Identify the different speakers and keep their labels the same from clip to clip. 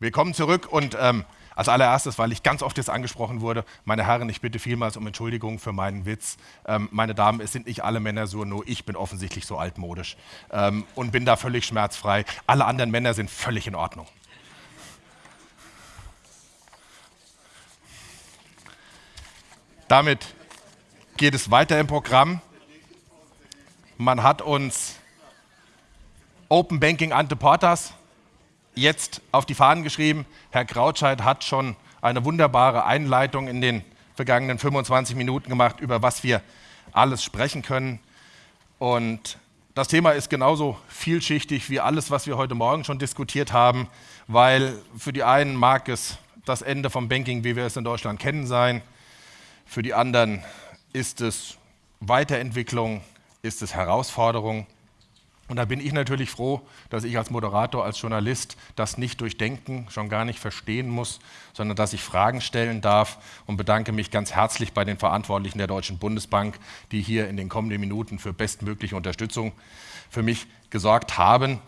Speaker 1: Wir kommen zurück und ähm, als allererstes, weil ich ganz oft jetzt angesprochen wurde, meine Herren, ich bitte vielmals um Entschuldigung für meinen Witz. Ähm, meine Damen, es sind nicht alle Männer so, nur ich bin offensichtlich so altmodisch ähm, und bin da völlig schmerzfrei. Alle anderen Männer sind völlig in Ordnung. Damit geht es weiter im Programm. Man hat uns Open Banking Ante Portas jetzt auf die Fahnen geschrieben. Herr Krautscheid hat schon eine wunderbare Einleitung in den vergangenen 25 Minuten gemacht, über was wir alles sprechen können. Und das Thema ist genauso vielschichtig wie alles, was wir heute Morgen schon diskutiert haben, weil für die einen mag es das Ende vom Banking, wie wir es in Deutschland kennen, sein. Für die anderen ist es Weiterentwicklung, ist es Herausforderung. Und da bin ich natürlich froh, dass ich als Moderator, als Journalist das nicht durchdenken, schon gar nicht verstehen muss, sondern dass ich Fragen stellen darf und bedanke mich ganz herzlich bei den Verantwortlichen der Deutschen Bundesbank, die hier in den kommenden Minuten für bestmögliche Unterstützung für mich gesorgt haben.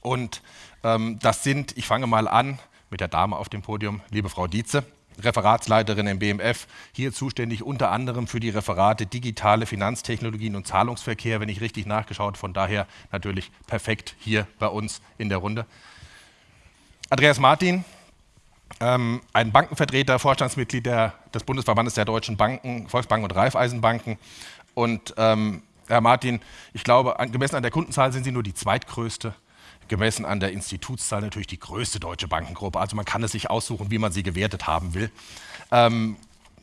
Speaker 1: Und ähm, das sind, ich fange mal an mit der Dame auf dem Podium, liebe Frau Dietze. Referatsleiterin im BMF, hier zuständig unter anderem für die Referate digitale Finanztechnologien und Zahlungsverkehr, wenn ich richtig nachgeschaut, von daher natürlich perfekt hier bei uns in der Runde. Andreas Martin, ähm, ein Bankenvertreter, Vorstandsmitglied der, des Bundesverbandes der deutschen Banken, Volksbanken und Raiffeisenbanken. Und ähm, Herr Martin, ich glaube, gemessen an der Kundenzahl sind Sie nur die zweitgrößte gemessen an der Institutszahl natürlich die größte deutsche Bankengruppe. Also man kann es sich aussuchen, wie man sie gewertet haben will. Ähm,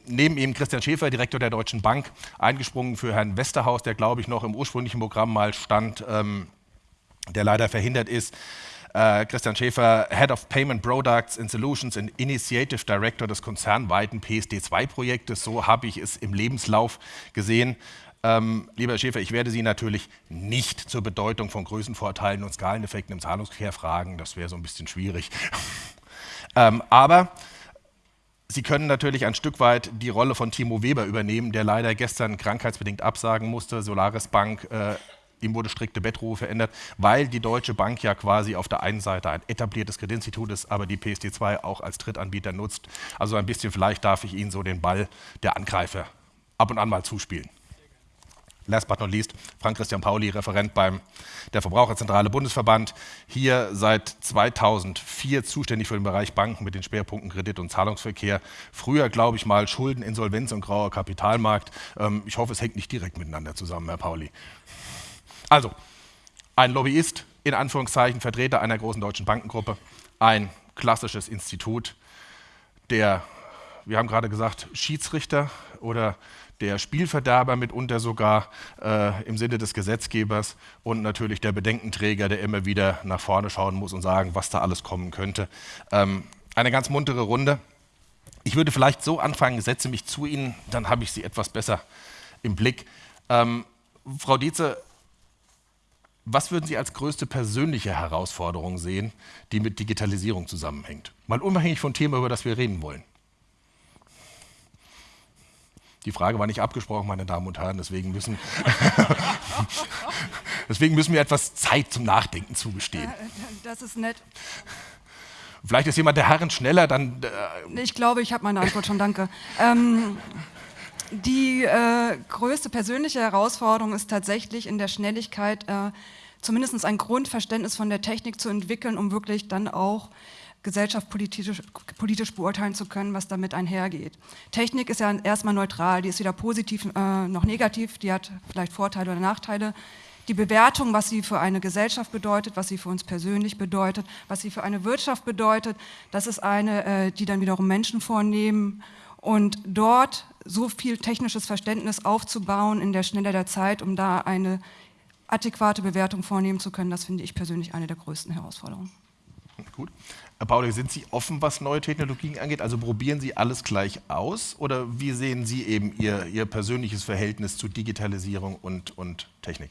Speaker 1: neben ihm Christian Schäfer, Direktor der Deutschen Bank, eingesprungen für Herrn Westerhaus, der, glaube ich, noch im ursprünglichen Programm mal stand, ähm, der leider verhindert ist. Uh, Christian Schäfer, Head of Payment Products and Solutions und Initiative Director des konzernweiten PSD2-Projektes. So habe ich es im Lebenslauf gesehen. Ähm, lieber Herr Schäfer, ich werde Sie natürlich nicht zur Bedeutung von Größenvorteilen und Skaleneffekten im Zahlungsverkehr fragen. Das wäre so ein bisschen schwierig. ähm, aber Sie können natürlich ein Stück weit die Rolle von Timo Weber übernehmen, der leider gestern krankheitsbedingt absagen musste. Solaris Bank, äh, ihm wurde strikte Bettruhe verändert, weil die Deutsche Bank ja quasi auf der einen Seite ein etabliertes Kreditinstitut ist, aber die PSD2 auch als Drittanbieter nutzt. Also ein bisschen vielleicht darf ich Ihnen so den Ball der Angreifer ab und an mal zuspielen last but not least, Frank-Christian Pauli, Referent beim der Verbraucherzentrale Bundesverband, hier seit 2004 zuständig für den Bereich Banken mit den Schwerpunkten Kredit- und Zahlungsverkehr. Früher, glaube ich mal, Schulden, Insolvenz und grauer Kapitalmarkt. Ähm, ich hoffe, es hängt nicht direkt miteinander zusammen, Herr Pauli. Also, ein Lobbyist, in Anführungszeichen Vertreter einer großen deutschen Bankengruppe, ein klassisches Institut, der, wir haben gerade gesagt, Schiedsrichter oder der Spielverderber mitunter sogar äh, im Sinne des Gesetzgebers und natürlich der Bedenkenträger, der immer wieder nach vorne schauen muss und sagen, was da alles kommen könnte. Ähm, eine ganz muntere Runde. Ich würde vielleicht so anfangen, setze mich zu Ihnen, dann habe ich Sie etwas besser im Blick. Ähm, Frau Dietze, was würden Sie als größte persönliche Herausforderung sehen, die mit Digitalisierung zusammenhängt? Mal unabhängig vom Thema, über das wir reden wollen. Die Frage war nicht abgesprochen, meine Damen und Herren, deswegen müssen, deswegen müssen wir etwas Zeit zum Nachdenken zugestehen.
Speaker 2: Das ist nett.
Speaker 1: Vielleicht ist jemand der Herren schneller, dann...
Speaker 2: Äh ich glaube, ich habe meine Antwort schon, danke. Ähm, die äh, größte persönliche Herausforderung ist tatsächlich in der Schnelligkeit, äh, zumindest ein Grundverständnis von der Technik zu entwickeln, um wirklich dann auch Gesellschaft politisch, politisch, beurteilen zu können, was damit einhergeht. Technik ist ja erstmal neutral, die ist weder positiv äh, noch negativ, die hat vielleicht Vorteile oder Nachteile. Die Bewertung, was sie für eine Gesellschaft bedeutet, was sie für uns persönlich bedeutet, was sie für eine Wirtschaft bedeutet, das ist eine, äh, die dann wiederum Menschen vornehmen. Und dort so viel technisches Verständnis aufzubauen in der Schnelle der Zeit, um da eine adäquate Bewertung vornehmen zu können, das finde ich persönlich eine der größten Herausforderungen.
Speaker 1: Gut. Herr Pauli, sind Sie offen, was neue Technologien angeht? Also probieren Sie alles gleich aus? Oder wie sehen Sie eben Ihr, Ihr persönliches Verhältnis zu Digitalisierung und, und Technik?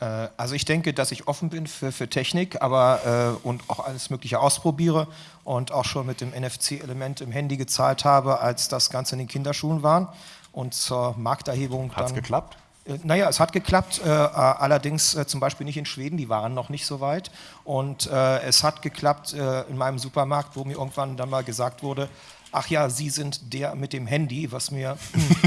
Speaker 3: Äh, also ich denke, dass ich offen bin für, für Technik aber, äh, und auch alles Mögliche ausprobiere und auch schon mit dem NFC-Element im Handy gezahlt habe, als das Ganze in den Kinderschuhen war. Und zur Markterhebung
Speaker 1: Hat es geklappt?
Speaker 3: Äh, naja, es hat geklappt, äh, allerdings äh, zum Beispiel nicht in Schweden, die waren noch nicht so weit. Und äh, es hat geklappt äh, in meinem Supermarkt, wo mir irgendwann dann mal gesagt wurde, ach ja, Sie sind der mit dem Handy, was mir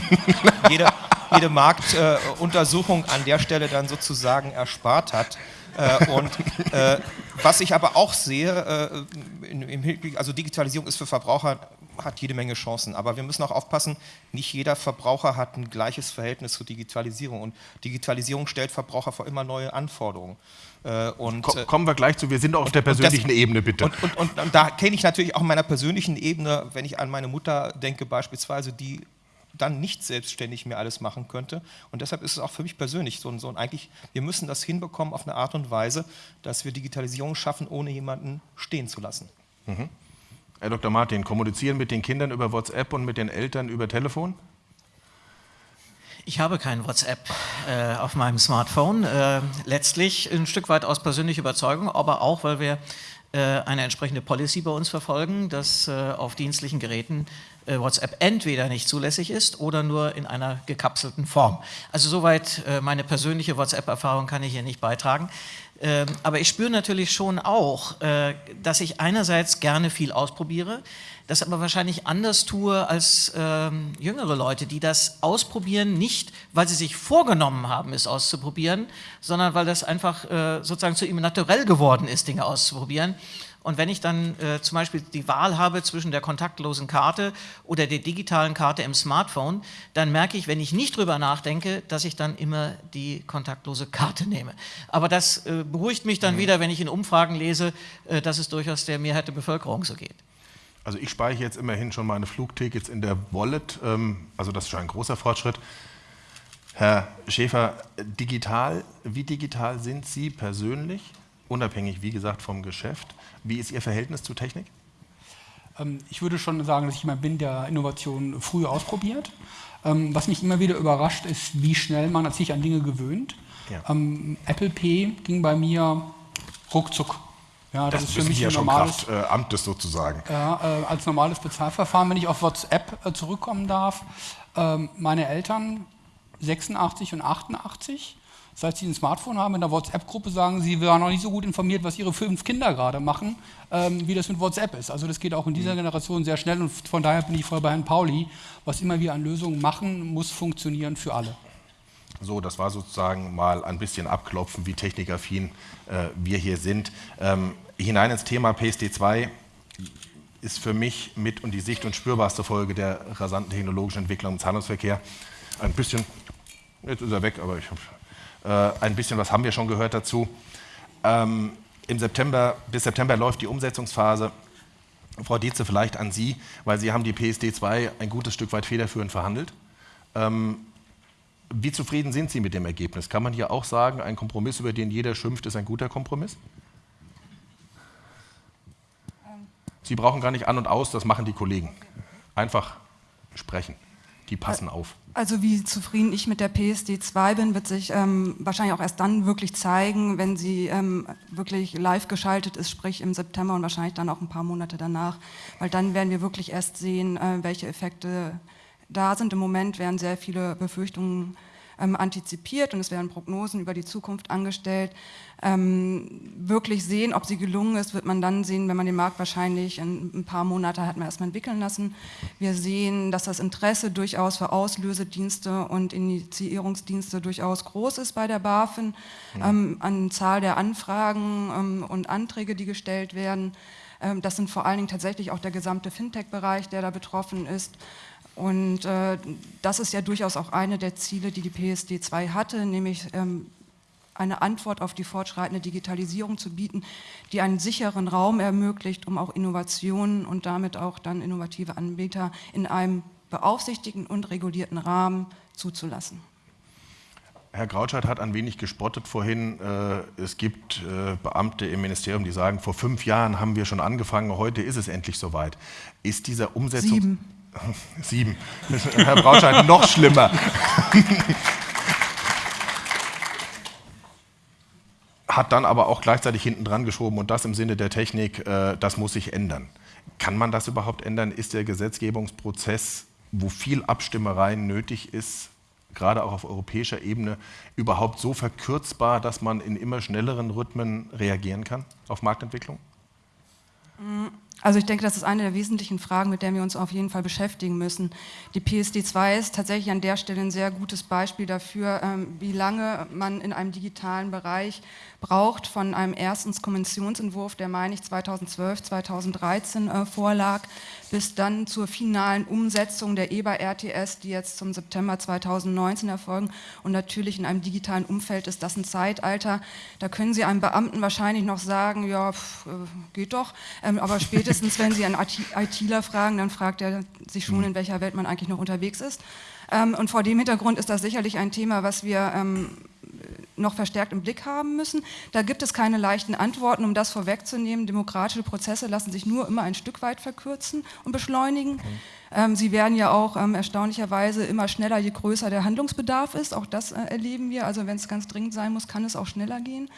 Speaker 3: jede, jede Marktuntersuchung an der Stelle dann sozusagen erspart hat. Äh, und äh, was ich aber auch sehe, äh, in, Hinblick, also Digitalisierung ist für Verbraucher hat jede Menge Chancen, aber wir müssen auch aufpassen, nicht jeder Verbraucher hat ein gleiches Verhältnis zur Digitalisierung und Digitalisierung stellt Verbraucher vor immer neue Anforderungen.
Speaker 1: Äh, und, Komm, kommen wir gleich zu, wir sind auf der persönlichen das, Ebene, bitte.
Speaker 3: Und, und, und, da kenne ich natürlich auch in meiner persönlichen Ebene, wenn ich an meine Mutter denke beispielsweise, die dann nicht selbstständig mehr alles machen könnte. Und deshalb ist es auch für mich persönlich so, so eigentlich, wir müssen das hinbekommen auf eine Art und Weise, dass wir Digitalisierung schaffen, ohne jemanden stehen zu lassen. Mhm.
Speaker 1: Herr Dr. Martin, kommunizieren mit den Kindern über WhatsApp und mit den Eltern über Telefon?
Speaker 4: Ich habe kein WhatsApp äh, auf meinem Smartphone. Äh, letztlich ein Stück weit aus persönlicher Überzeugung, aber auch, weil wir äh, eine entsprechende Policy bei uns verfolgen, dass äh, auf dienstlichen Geräten äh, WhatsApp entweder nicht zulässig ist oder nur in einer gekapselten Form. Also soweit meine persönliche WhatsApp-Erfahrung kann ich hier nicht beitragen. Ähm, aber ich spüre natürlich schon auch, dass ich einerseits gerne viel ausprobiere, das aber wahrscheinlich anders tue als ähm, jüngere Leute, die das ausprobieren, nicht weil sie sich vorgenommen haben, es auszuprobieren, sondern weil das einfach äh, sozusagen zu ihm naturell geworden ist, Dinge auszuprobieren. Und wenn ich dann äh, zum Beispiel die Wahl habe zwischen der kontaktlosen Karte oder der digitalen Karte im Smartphone, dann merke ich, wenn ich nicht drüber nachdenke, dass ich dann immer die kontaktlose Karte nehme. Aber das äh, beruhigt mich dann mhm. wieder, wenn ich in Umfragen lese, äh, dass es durchaus der Mehrheit der Bevölkerung so geht.
Speaker 1: Also ich speichere jetzt immerhin schon meine Flugtickets in der Wallet, ähm, also das ist schon ein großer Fortschritt. Herr Schäfer, digital, wie digital sind Sie persönlich, unabhängig, wie gesagt, vom Geschäft? Wie ist Ihr Verhältnis zu Technik?
Speaker 5: Ähm, ich würde schon sagen, dass ich jemand bin, der Innovation früh ausprobiert. Ähm, was mich immer wieder überrascht, ist, wie schnell man sich an Dinge gewöhnt. Ja. Apple Pay ging bei mir ruckzuck.
Speaker 1: Ja, das, das ist für mich ja ein normales Kraft, äh, Amtes sozusagen.
Speaker 5: Ja, äh, als normales Bezahlverfahren, wenn ich auf WhatsApp äh, zurückkommen darf. Ähm, meine Eltern 86 und 88, seit sie ein Smartphone haben, in der WhatsApp-Gruppe sagen, sie waren noch nicht so gut informiert, was ihre fünf Kinder gerade machen, ähm, wie das mit WhatsApp ist. Also das geht auch in dieser mhm. Generation sehr schnell und von daher bin ich voll bei Herrn Pauli. Was immer wir an Lösungen machen, muss funktionieren für alle.
Speaker 1: So, das war sozusagen mal ein bisschen abklopfen, wie technikaffin äh, wir hier sind. Ähm, hinein ins Thema PSD2 ist für mich mit und die sicht- und spürbarste Folge der rasanten technologischen Entwicklung im Zahlungsverkehr. Ein bisschen, jetzt ist er weg, aber ich habe äh, ein bisschen was haben wir schon gehört dazu. Ähm, Im September, bis September läuft die Umsetzungsphase. Frau Dietze, vielleicht an Sie, weil Sie haben die PSD2 ein gutes Stück weit federführend verhandelt. Ähm, wie zufrieden sind Sie mit dem Ergebnis? Kann man hier auch sagen, ein Kompromiss, über den jeder schimpft, ist ein guter Kompromiss? Sie brauchen gar nicht an und aus, das machen die Kollegen. Einfach sprechen. Die passen auf.
Speaker 2: Also wie zufrieden ich mit der PSD 2 bin, wird sich ähm, wahrscheinlich auch erst dann wirklich zeigen, wenn sie ähm, wirklich live geschaltet ist, sprich im September und wahrscheinlich dann auch ein paar Monate danach. Weil dann werden wir wirklich erst sehen, äh, welche Effekte da sind. Im Moment werden sehr viele Befürchtungen ähm, antizipiert und es werden Prognosen über die Zukunft angestellt. Ähm, wirklich sehen, ob sie gelungen ist, wird man dann sehen, wenn man den Markt wahrscheinlich in ein paar Monate hat man erstmal entwickeln lassen. Wir sehen, dass das Interesse durchaus für Auslösedienste und Initiierungsdienste durchaus groß ist bei der BaFin, ja. ähm, an Zahl der Anfragen ähm, und Anträge, die gestellt werden. Ähm, das sind vor allen Dingen tatsächlich auch der gesamte Fintech-Bereich, der da betroffen ist. Und äh, das ist ja durchaus auch eine der Ziele, die die PSD 2 hatte, nämlich ähm, eine Antwort auf die fortschreitende Digitalisierung zu bieten, die einen sicheren Raum ermöglicht, um auch Innovationen und damit auch dann innovative Anbieter in einem beaufsichtigten und regulierten Rahmen zuzulassen.
Speaker 1: Herr Grautscheit hat ein wenig gespottet vorhin. Äh, es gibt äh, Beamte im Ministerium, die sagen, vor fünf Jahren haben wir schon angefangen, heute ist es endlich soweit. Ist dieser Umsetzung...
Speaker 2: Sieben.
Speaker 1: Sieben. Herr Brautscheid, noch schlimmer. Hat dann aber auch gleichzeitig hinten dran geschoben und das im Sinne der Technik, äh, das muss sich ändern. Kann man das überhaupt ändern? Ist der Gesetzgebungsprozess, wo viel Abstimmereien nötig ist, gerade auch auf europäischer Ebene, überhaupt so verkürzbar, dass man in immer schnelleren Rhythmen reagieren kann auf Marktentwicklung?
Speaker 2: Also ich denke, das ist eine der wesentlichen Fragen, mit der wir uns auf jeden Fall beschäftigen müssen. Die PSD2 ist tatsächlich an der Stelle ein sehr gutes Beispiel dafür, ähm, wie lange man in einem digitalen Bereich braucht von einem ersten Konventionsentwurf, der, meine ich, 2012, 2013 äh, vorlag, bis dann zur finalen Umsetzung der EBA-RTS, die jetzt zum September 2019 erfolgen. Und natürlich in einem digitalen Umfeld ist das ein Zeitalter. Da können Sie einem Beamten wahrscheinlich noch sagen, ja, pff, äh, geht doch. Ähm, aber spätestens, wenn Sie einen ITler fragen, dann fragt er sich schon, in welcher Welt man eigentlich noch unterwegs ist. Ähm, und vor dem Hintergrund ist das sicherlich ein Thema, was wir ähm, noch verstärkt im Blick haben müssen. Da gibt es keine leichten Antworten, um das vorwegzunehmen. Demokratische Prozesse lassen sich nur immer ein Stück weit verkürzen und beschleunigen. Mhm. Ähm, sie werden ja auch ähm, erstaunlicherweise immer schneller, je größer der Handlungsbedarf ist. Auch das äh, erleben wir. Also wenn es ganz dringend sein muss, kann es auch schneller gehen.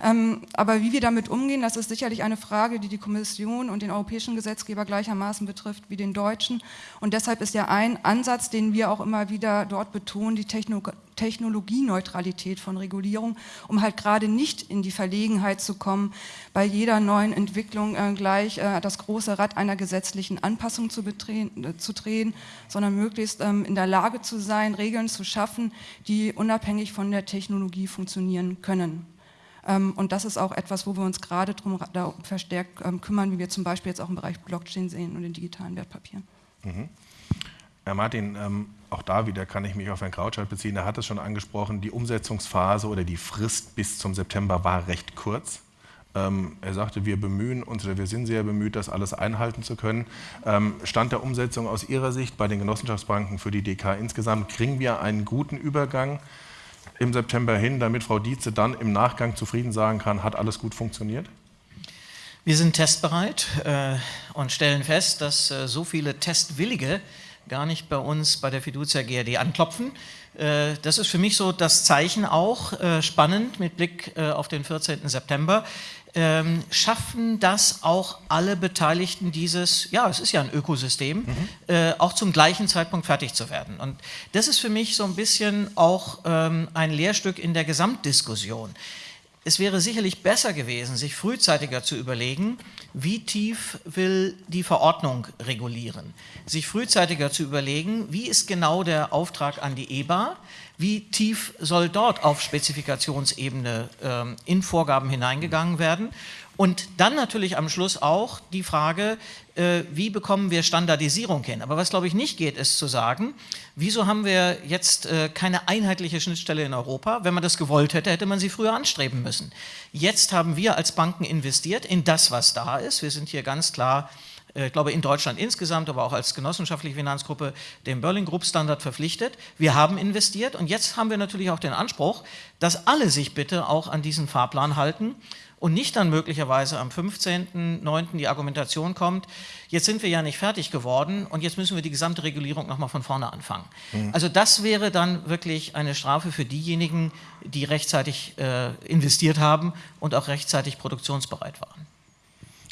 Speaker 2: Ähm, aber wie wir damit umgehen, das ist sicherlich eine Frage, die die Kommission und den europäischen Gesetzgeber gleichermaßen betrifft wie den deutschen. Und deshalb ist ja ein Ansatz, den wir auch immer wieder dort betonen, die Techno Technologieneutralität von Regulierung, um halt gerade nicht in die Verlegenheit zu kommen, bei jeder neuen Entwicklung äh, gleich äh, das große Rad einer gesetzlichen Anpassung zu, äh, zu drehen, sondern möglichst ähm, in der Lage zu sein, Regeln zu schaffen, die unabhängig von der Technologie funktionieren können. Ähm, und das ist auch etwas, wo wir uns gerade darum verstärkt ähm, kümmern, wie wir zum Beispiel jetzt auch im Bereich Blockchain sehen und den digitalen Wertpapieren. Mhm.
Speaker 1: Herr Martin, ähm, auch da wieder kann ich mich auf Herrn Krautschalt beziehen. Er hat es schon angesprochen, die Umsetzungsphase oder die Frist bis zum September war recht kurz. Er sagte, wir bemühen uns oder wir sind sehr bemüht, das alles einhalten zu können. Stand der Umsetzung aus Ihrer Sicht bei den Genossenschaftsbanken für die DK insgesamt, kriegen wir einen guten Übergang im September hin, damit Frau Dietze dann im Nachgang zufrieden sagen kann, hat alles gut funktioniert?
Speaker 4: Wir sind testbereit äh, und stellen fest, dass äh, so viele Testwillige gar nicht bei uns bei der Fiducia GRD anklopfen. Äh, das ist für mich so das Zeichen auch, äh, spannend mit Blick äh, auf den 14. September, ähm, schaffen das auch alle Beteiligten dieses, ja, es ist ja ein Ökosystem, mhm. äh, auch zum gleichen Zeitpunkt fertig zu werden. Und das ist für mich so ein bisschen auch ähm, ein Lehrstück in der Gesamtdiskussion. Es wäre sicherlich besser gewesen, sich frühzeitiger zu überlegen, wie tief will die Verordnung regulieren. Sich frühzeitiger zu überlegen, wie ist genau der Auftrag an die EBA, wie tief soll dort auf Spezifikationsebene ähm, in Vorgaben hineingegangen werden und dann natürlich am Schluss auch die Frage, äh, wie bekommen wir Standardisierung hin? Aber was, glaube ich, nicht geht, ist zu sagen, wieso haben wir jetzt äh, keine einheitliche Schnittstelle in Europa? Wenn man das gewollt hätte, hätte man sie früher anstreben müssen. Jetzt haben wir als Banken investiert in das, was da ist. Wir sind hier ganz klar ich glaube in Deutschland insgesamt, aber auch als genossenschaftliche Finanzgruppe dem Berlin Group Standard verpflichtet. Wir haben investiert und jetzt haben wir natürlich auch den Anspruch, dass alle sich bitte auch an diesen Fahrplan halten und nicht dann möglicherweise am 15.09. die Argumentation kommt, jetzt sind wir ja nicht fertig geworden und jetzt müssen wir die gesamte Regulierung nochmal von vorne anfangen. Mhm. Also das wäre dann wirklich eine Strafe für diejenigen, die rechtzeitig äh, investiert haben und auch rechtzeitig produktionsbereit waren.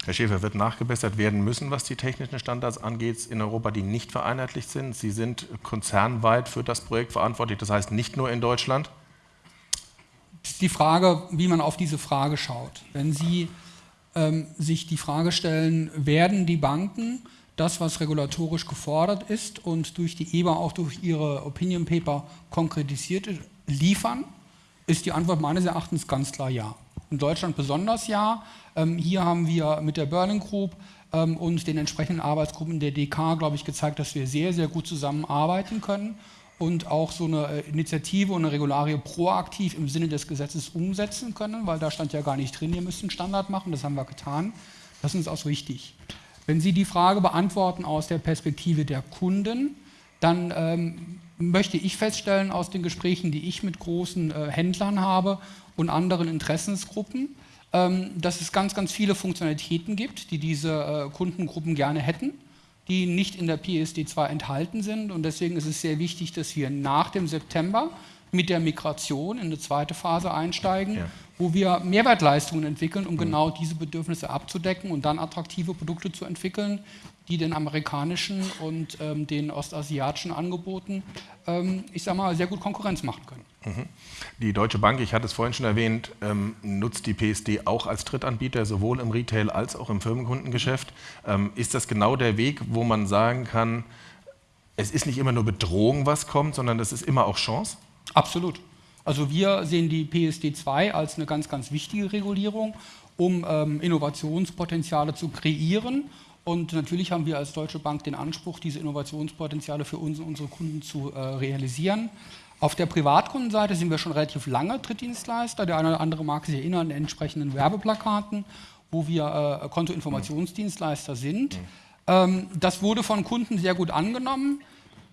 Speaker 1: Herr Schäfer, wird nachgebessert werden müssen, was die technischen Standards angeht in Europa, die nicht vereinheitlicht sind. Sie sind konzernweit für das Projekt verantwortlich, das heißt nicht nur in Deutschland
Speaker 5: ist die Frage, wie man auf diese Frage schaut. Wenn Sie ähm, sich die Frage stellen, werden die Banken das, was regulatorisch gefordert ist und durch die EBA auch durch ihre Opinion Paper konkretisiert liefern, ist die Antwort meines Erachtens ganz klar ja. In Deutschland besonders ja. Ähm, hier haben wir mit der Berlin Group ähm, und den entsprechenden Arbeitsgruppen der DK, glaube ich, gezeigt, dass wir sehr, sehr gut zusammenarbeiten können und auch so eine äh, Initiative und eine Regularie proaktiv im Sinne des Gesetzes umsetzen können, weil da stand ja gar nicht drin, ihr müsst einen Standard machen, das haben wir getan. Das ist uns auch wichtig. Wenn Sie die Frage beantworten aus der Perspektive der Kunden, dann ähm, möchte ich feststellen aus den Gesprächen, die ich mit großen äh, Händlern habe und anderen Interessensgruppen, ähm, dass es ganz, ganz viele Funktionalitäten gibt, die diese äh, Kundengruppen gerne hätten die nicht in der PSD2 enthalten sind. Und deswegen ist es sehr wichtig, dass wir nach dem September mit der Migration in eine zweite Phase einsteigen, ja. Wo wir Mehrwertleistungen entwickeln, um mhm. genau diese Bedürfnisse abzudecken und dann attraktive Produkte zu entwickeln, die den amerikanischen und ähm, den ostasiatischen Angeboten, ähm, ich sage mal, sehr gut Konkurrenz machen können.
Speaker 1: Mhm. Die Deutsche Bank, ich hatte es vorhin schon erwähnt, ähm, nutzt die PSD auch als Drittanbieter, sowohl im Retail als auch im Firmenkundengeschäft. Ähm, ist das genau der Weg, wo man sagen kann, es ist nicht immer nur Bedrohung, was kommt, sondern das ist immer auch Chance?
Speaker 5: Absolut. Also wir sehen die PSD 2 als eine ganz, ganz wichtige Regulierung, um ähm, Innovationspotenziale zu kreieren und natürlich haben wir als Deutsche Bank den Anspruch, diese Innovationspotenziale für uns und unsere Kunden zu äh, realisieren. Auf der Privatkundenseite sind wir schon relativ lange Drittdienstleister. Der eine oder andere mag sich erinnern an entsprechenden Werbeplakaten, wo wir äh, Kontoinformationsdienstleister sind. Ähm, das wurde von Kunden sehr gut angenommen.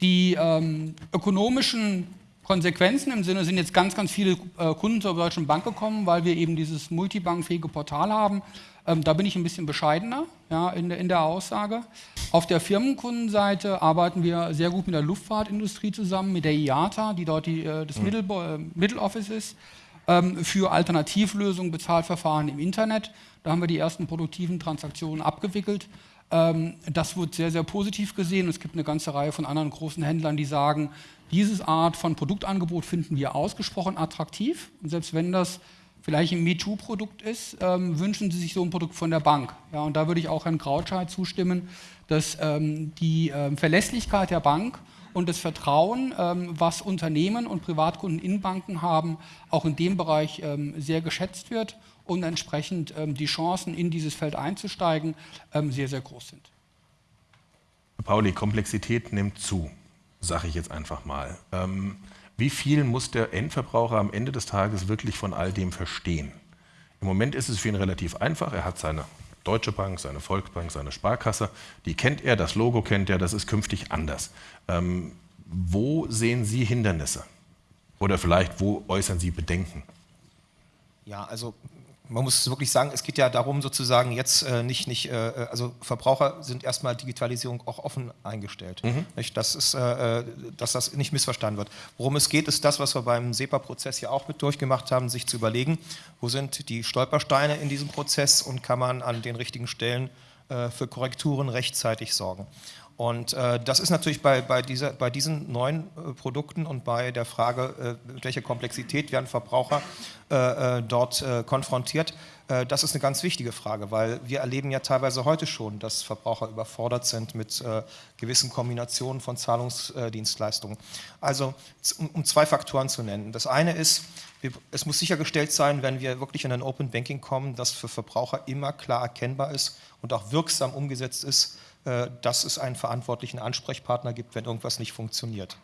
Speaker 5: Die ähm, ökonomischen Konsequenzen im Sinne sind jetzt ganz, ganz viele äh, Kunden zur Deutschen Bank gekommen, weil wir eben dieses multibankfähige Portal haben, ähm, da bin ich ein bisschen bescheidener ja, in, der, in der Aussage. Auf der Firmenkundenseite arbeiten wir sehr gut mit der Luftfahrtindustrie zusammen, mit der IATA, die dort die, äh, das mhm. Middle, äh, Middle Office ist, ähm, für Alternativlösungen, Bezahlverfahren im Internet. Da haben wir die ersten produktiven Transaktionen abgewickelt. Ähm, das wird sehr, sehr positiv gesehen. Es gibt eine ganze Reihe von anderen großen Händlern, die sagen, diese Art von Produktangebot finden wir ausgesprochen attraktiv. Und selbst wenn das vielleicht ein MeToo-Produkt ist, ähm, wünschen Sie sich so ein Produkt von der Bank. Ja, und da würde ich auch Herrn Krautscheid zustimmen, dass ähm, die ähm, Verlässlichkeit der Bank und das Vertrauen, ähm, was Unternehmen und Privatkunden in Banken haben, auch in dem Bereich ähm, sehr geschätzt wird und entsprechend ähm, die Chancen, in dieses Feld einzusteigen, sehr, sehr groß sind.
Speaker 1: Pauli, Komplexität nimmt zu, sage ich jetzt einfach mal. Wie viel muss der Endverbraucher am Ende des Tages wirklich von all dem verstehen? Im Moment ist es für ihn relativ einfach. Er hat seine Deutsche Bank, seine Volksbank, seine Sparkasse. Die kennt er, das Logo kennt er, das ist künftig anders. Ähm, wo sehen Sie Hindernisse? Oder vielleicht, wo äußern Sie Bedenken?
Speaker 3: Ja, also man muss wirklich sagen, es geht ja darum, sozusagen jetzt äh, nicht, nicht äh, äh, also Verbraucher sind erstmal Digitalisierung auch offen eingestellt. Mhm. Das ist, äh, äh, dass das nicht missverstanden wird. Worum es geht, ist das, was wir beim SEPA-Prozess ja auch mit durchgemacht haben, sich zu überlegen, wo sind die Stolpersteine in diesem Prozess und kann man an den richtigen Stellen äh, für Korrekturen rechtzeitig sorgen. Und äh, das ist natürlich bei, bei, dieser, bei diesen neuen äh, Produkten und bei der Frage, äh, mit welcher Komplexität werden Verbraucher äh, äh, dort äh, konfrontiert, das ist eine ganz wichtige Frage, weil wir erleben ja teilweise heute schon, dass Verbraucher überfordert sind mit gewissen Kombinationen von Zahlungsdienstleistungen. Also um, um, zwei Faktoren zu nennen. Das eine ist, es muss sichergestellt sein, wenn wir wirklich in ein Open Banking kommen, dass für Verbraucher immer klar erkennbar ist und auch wirksam umgesetzt ist, dass es einen verantwortlichen Ansprechpartner gibt, wenn irgendwas nicht funktioniert.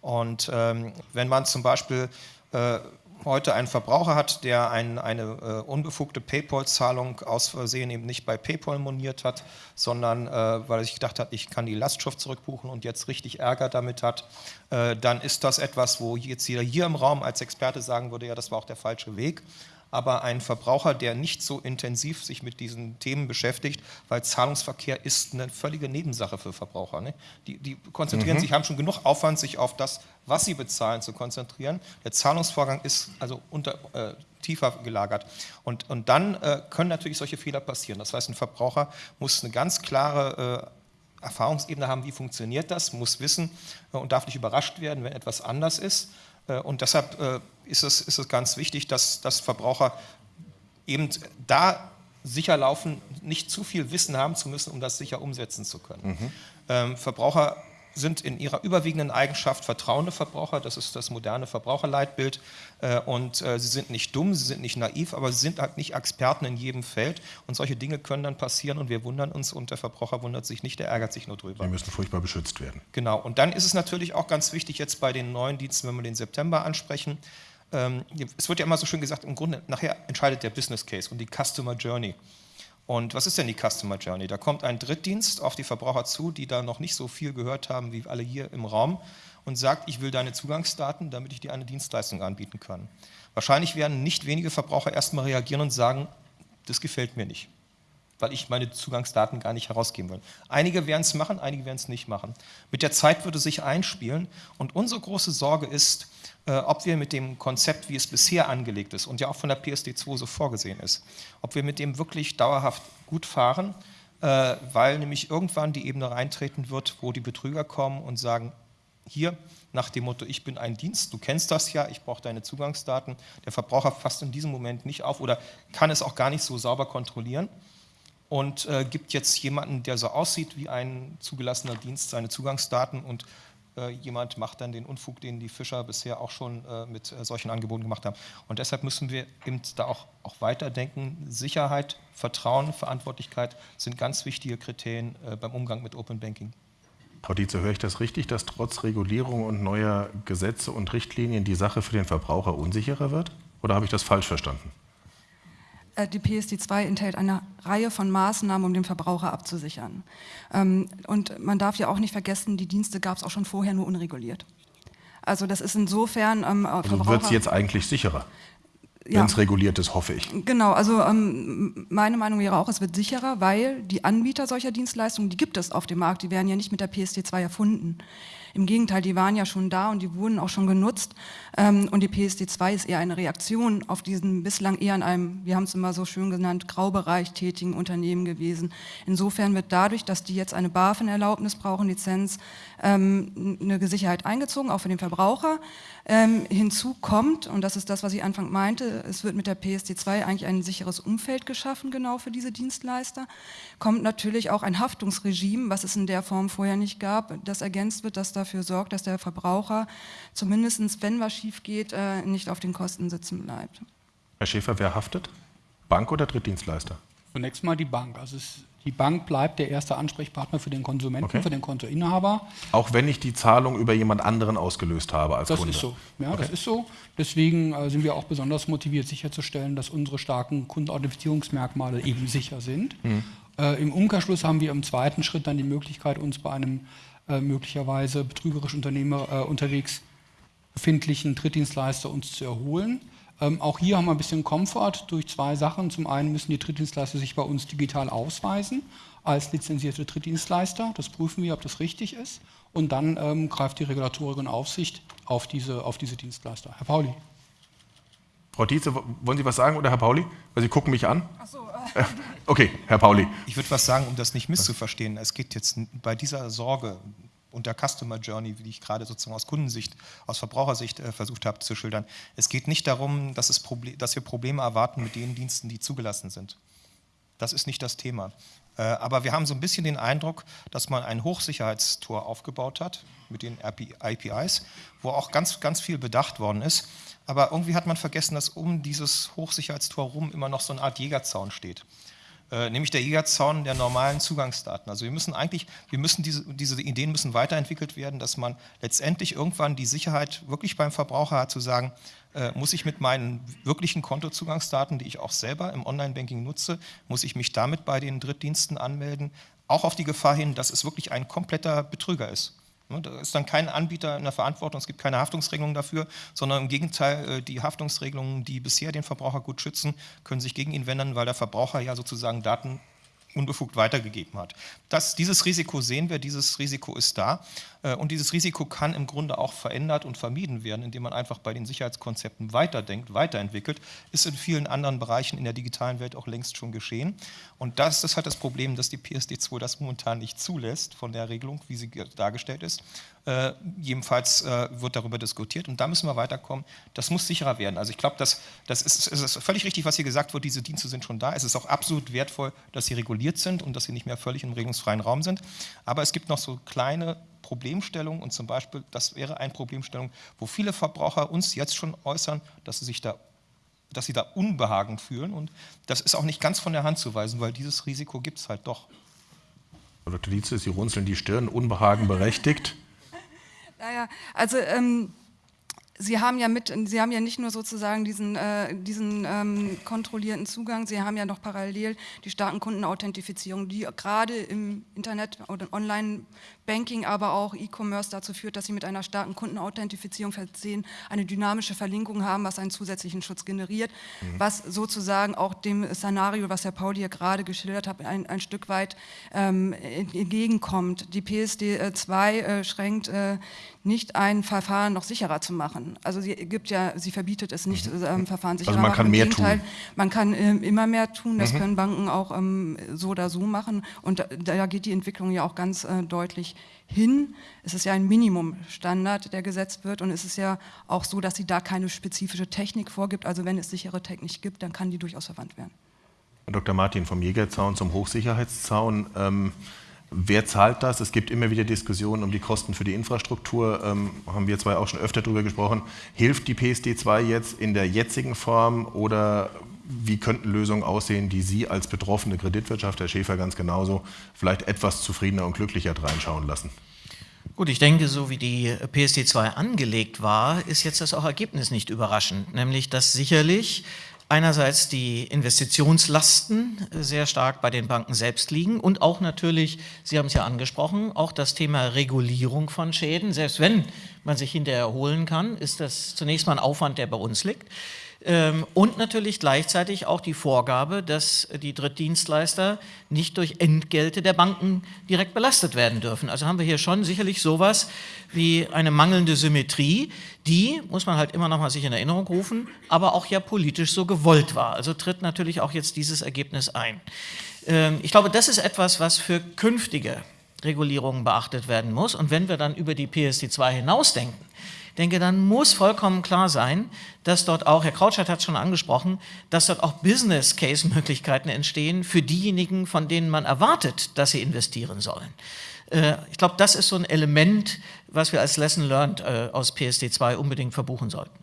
Speaker 3: Und ähm, wenn man zum Beispiel äh, heute einen Verbraucher hat, der ein, eine äh, unbefugte PayPal-Zahlung aus Versehen eben nicht bei PayPal moniert hat, sondern äh, weil er sich gedacht hat, ich kann die Lastschrift zurückbuchen und jetzt richtig Ärger damit hat, äh, dann ist das etwas, wo jetzt jeder hier im Raum als Experte sagen würde, ja, das war auch der falsche Weg aber ein Verbraucher, der nicht so intensiv sich mit diesen Themen beschäftigt, weil Zahlungsverkehr ist eine völlige Nebensache für Verbraucher. Ne? Die, die, konzentrieren mhm. sich, haben schon genug Aufwand, sich auf das, was sie bezahlen, zu konzentrieren. Der Zahlungsvorgang ist also unter, äh, tiefer gelagert. Und, und dann äh, können natürlich solche Fehler passieren. Das heißt, ein Verbraucher muss eine ganz klare äh, Erfahrungsebene haben, wie funktioniert das, muss wissen äh, und darf nicht überrascht werden, wenn etwas anders ist. Äh, und deshalb äh, ist es, ist es ganz wichtig, dass, dass Verbraucher eben da sicher laufen, nicht zu viel Wissen haben zu müssen, um das sicher umsetzen zu können. Mhm. Ähm, Verbraucher sind in ihrer überwiegenden Eigenschaft vertrauende Verbraucher, das ist das moderne Verbraucherleitbild äh, und äh, sie sind nicht dumm, sie sind nicht naiv, aber sie sind halt nicht Experten in jedem Feld und solche Dinge können dann passieren und wir wundern uns und der Verbraucher wundert sich nicht, der ärgert sich nur drüber.
Speaker 1: Die müssen furchtbar beschützt werden.
Speaker 3: Genau, und dann ist es natürlich auch ganz wichtig jetzt bei den neuen Diensten, wenn wir den September ansprechen, ähm, es wird ja immer so schön gesagt, im Grunde nachher entscheidet der Business Case und die Customer Journey. Und was ist denn die Customer Journey? Da kommt ein Drittdienst auf die Verbraucher zu, die da noch nicht so viel gehört haben wie alle hier im Raum und sagt, ich will deine Zugangsdaten, damit ich dir eine Dienstleistung anbieten kann. Wahrscheinlich werden nicht wenige Verbraucher erstmal reagieren und sagen, das gefällt mir nicht, weil ich meine Zugangsdaten gar nicht herausgeben will. Einige werden es machen, einige werden es nicht machen. Mit der Zeit würde sich einspielen und unsere große Sorge ist, äh, ob wir mit dem Konzept, wie es bisher angelegt ist und ja auch von der PSD2 so vorgesehen ist, ob wir mit dem wirklich dauerhaft gut fahren äh, weil nämlich irgendwann die Ebene reintreten wird, wo die Betrüger kommen und sagen, hier nach dem Motto, ich bin ein Dienst, du kennst das ja, ich brauche deine Zugangsdaten. Der Verbraucher fasst in diesem Moment nicht auf oder kann es auch gar nicht so sauber kontrollieren und äh, gibt jetzt jemanden, der so aussieht wie ein zugelassener Dienst, seine Zugangsdaten und äh, jemand macht dann den Unfug, den die Fischer bisher auch schon äh, mit äh, solchen Angeboten gemacht haben. Und deshalb müssen wir eben da auch, auch weiterdenken. Sicherheit, Vertrauen, Verantwortlichkeit sind ganz wichtige Kriterien äh, beim Umgang mit Open Banking.
Speaker 1: Frau Dietze, höre ich das richtig, dass trotz Regulierung und neuer Gesetze und Richtlinien die Sache für den Verbraucher unsicherer wird? Oder habe ich das falsch verstanden?
Speaker 2: Äh, die PSD2 enthält eine Reihe von Maßnahmen, um den Verbraucher abzusichern. Ähm, und man darf ja auch nicht vergessen, die Dienste gab es auch schon vorher nur unreguliert. Also das ist insofern...
Speaker 1: Ähm, also wird es jetzt eigentlich sicherer? wenn es reguliert ist, hoffe ich.
Speaker 2: Genau, also ähm, meine Meinung wäre auch, es wird sicherer, weil die Anbieter solcher Dienstleistungen, die gibt es auf dem Markt, die werden ja nicht mit der PSD2 erfunden. Im Gegenteil, die waren ja schon da und die wurden auch schon genutzt. Ähm, und die PSD2 ist eher eine Reaktion auf diesen bislang eher in einem, wir haben es immer so schön genannt, Graubereich tätigen Unternehmen gewesen. Insofern wird dadurch, dass die jetzt eine BaFin-Erlaubnis brauchen, Lizenz, ähm, eine Sicherheit eingezogen, auch für den Verbraucher. Ähm, hinzu kommt, und das ist das, was ich Anfang meinte, es wird mit der PSD2 eigentlich ein sicheres Umfeld geschaffen, genau für diese Dienstleister, kommt natürlich auch ein Haftungsregime, was es in der Form vorher nicht gab, das ergänzt wird, das dafür sorgt, dass der Verbraucher zumindest, wenn was schief geht, äh, nicht auf den Kosten sitzen bleibt.
Speaker 1: Herr Schäfer, wer haftet? Bank oder Drittdienstleister?
Speaker 5: Zunächst mal die Bank. Also es die Bank bleibt der erste Ansprechpartner für den Konsumenten, okay. für den Kontoinhaber.
Speaker 1: Auch wenn ich die Zahlung über jemand anderen ausgelöst habe als
Speaker 5: das
Speaker 1: Kunde?
Speaker 5: Das ist so, ja, okay. das ist so. Deswegen äh, sind wir auch besonders motiviert, sicherzustellen, dass unsere starken Kundenauthentifizierungsmerkmale eben sicher sind. Mhm. Äh, Im Umkehrschluss haben wir im zweiten Schritt dann die Möglichkeit, uns bei einem äh, möglicherweise betrügerisch Unternehmer äh, unterwegs befindlichen Drittdienstleister uns zu erholen. Ähm, auch hier haben wir ein bisschen Komfort durch zwei Sachen. Zum einen müssen die Drittdienstleister sich bei uns digital ausweisen als lizenzierte Drittdienstleister. Das prüfen wir, ob das richtig ist. Und dann ähm, greift die Regulatorik und Aufsicht auf diese, auf diese Dienstleister. Herr Pauli.
Speaker 1: Frau Dietze, wollen Sie was sagen oder Herr Pauli? Weil Sie gucken mich an.
Speaker 2: Ach so,
Speaker 1: äh. Okay, Herr Pauli.
Speaker 3: Ich würde was sagen, um das nicht misszuverstehen. Es geht jetzt bei dieser Sorge, und der Customer Journey, wie ich gerade sozusagen aus Kundensicht, aus Verbrauchersicht äh, versucht habe zu schildern. Es geht nicht darum, dass, es dass wir Probleme erwarten mit den Diensten, die zugelassen sind. Das ist nicht das Thema. Äh, aber wir haben so ein bisschen den Eindruck, dass man ein Hochsicherheitstor aufgebaut hat mit den APIs, wo auch ganz, ganz viel bedacht worden ist. Aber irgendwie hat man vergessen, dass um dieses Hochsicherheitstor rum immer noch so eine Art Jägerzaun steht. Äh, nämlich der Jägerzaun der normalen Zugangsdaten. Also wir müssen eigentlich, wir müssen diese, diese Ideen müssen weiterentwickelt werden, dass man letztendlich irgendwann die Sicherheit wirklich beim Verbraucher hat, zu sagen, äh, muss ich mit meinen wirklichen Kontozugangsdaten, die ich auch selber im Online-Banking nutze, muss ich mich damit bei den Drittdiensten anmelden, auch auf die Gefahr hin, dass es wirklich ein kompletter Betrüger ist. Ne, da ist dann kein Anbieter in der Verantwortung, es gibt keine Haftungsregelung dafür, sondern im Gegenteil, äh, die Haftungsregelungen, die bisher den Verbraucher gut schützen, können sich gegen ihn wenden, weil der Verbraucher ja sozusagen Daten unbefugt weitergegeben hat. Das, dieses Risiko sehen wir, dieses Risiko ist da äh, und dieses Risiko kann im Grunde auch verändert und vermieden werden, indem man einfach bei den Sicherheitskonzepten weiterdenkt, weiterentwickelt, ist in vielen anderen Bereichen in der digitalen Welt auch längst schon geschehen und das ist halt das Problem, dass die PSD2 das momentan nicht zulässt von der Regelung, wie sie dargestellt ist. Äh, jedenfalls äh, wird darüber diskutiert und da müssen wir weiterkommen. Das muss sicherer werden. Also ich glaube, das, das ist, ist völlig richtig, was hier gesagt wird, diese Dienste sind schon da. Es ist auch absolut wertvoll, dass sie reguliert sind und dass sie nicht mehr völlig im regelungsfreien Raum sind. Aber es gibt noch so kleine Problemstellungen und zum Beispiel, das wäre eine Problemstellung, wo viele Verbraucher uns jetzt schon äußern, dass sie sich da dass sie da Unbehagen fühlen und das ist auch nicht ganz von der Hand zu weisen, weil dieses Risiko gibt es halt doch.
Speaker 1: Dr. Dietze, Sie runzeln die Stirn, Unbehagen berechtigt.
Speaker 2: Naja, also ähm, Sie haben ja mit, Sie haben ja nicht nur sozusagen diesen, äh, diesen ähm, kontrollierten Zugang, Sie haben ja noch parallel die starken Kundenauthentifizierung, die gerade im Internet oder Online Banking, aber auch E-Commerce dazu führt, dass sie mit einer starken Kundenauthentifizierung versehen eine dynamische Verlinkung haben, was einen zusätzlichen Schutz generiert, mhm. was sozusagen auch dem Szenario, was Herr Pauli hier gerade geschildert hat, ein, ein Stück weit ähm, entgegenkommt. Die PSD 2 äh, schränkt äh, nicht ein Verfahren noch sicherer zu machen. Also sie gibt ja, sie verbietet es nicht, mhm. ähm, Verfahren sicherer
Speaker 1: also man kann mehr tun.
Speaker 2: Man kann ähm, immer mehr tun, das mhm. können Banken auch ähm, so oder so machen und da, da, geht die Entwicklung ja auch ganz äh, deutlich hin. Es ist ja ein Minimumstandard, der gesetzt wird und es ist ja auch so, dass sie da keine spezifische Technik vorgibt. Also wenn es sichere Technik gibt, dann kann die durchaus verwandt werden.
Speaker 1: Dr. Martin, vom Jägerzaun zum Hochsicherheitszaun. Ähm, Wer zahlt das? Es gibt immer wieder Diskussionen um die Kosten für die Infrastruktur. Ähm, haben wir zwei auch schon öfter darüber gesprochen. Hilft die PSD 2 jetzt in der jetzigen Form oder wie könnten Lösungen aussehen, die Sie als betroffene Kreditwirtschaft, Herr Schäfer ganz genauso, vielleicht etwas zufriedener und glücklicher reinschauen lassen?
Speaker 4: Gut, ich denke, so wie die PSD 2 angelegt war, ist jetzt das auch Ergebnis nicht überraschend, nämlich dass sicherlich einerseits die Investitionslasten sehr stark bei den Banken selbst liegen und auch natürlich, Sie haben es ja angesprochen, auch das Thema Regulierung von Schäden. Selbst wenn man sich hinterher erholen kann, ist das zunächst mal ein Aufwand, der bei uns liegt. Ähm, und natürlich gleichzeitig auch die Vorgabe, dass die Drittdienstleister nicht durch Entgelte der Banken direkt belastet werden dürfen. Also haben wir hier schon sicherlich sowas wie eine mangelnde Symmetrie, die, muss man halt immer noch mal sich in Erinnerung rufen, aber auch ja politisch so gewollt war. Also tritt natürlich auch jetzt dieses Ergebnis ein. Ähm, ich glaube, das ist etwas, was für künftige Regulierungen beachtet werden muss. Und wenn wir dann über die PSD2 hinausdenken, denke, dann muss vollkommen klar sein, dass dort auch, Herr Krautschat hat es schon angesprochen, dass dort auch Business-Case-Möglichkeiten entstehen für diejenigen, von denen man erwartet, dass sie investieren sollen. Äh, ich glaube, das ist so ein Element, was wir als Lesson Learned äh, aus PSD 2 unbedingt verbuchen sollten.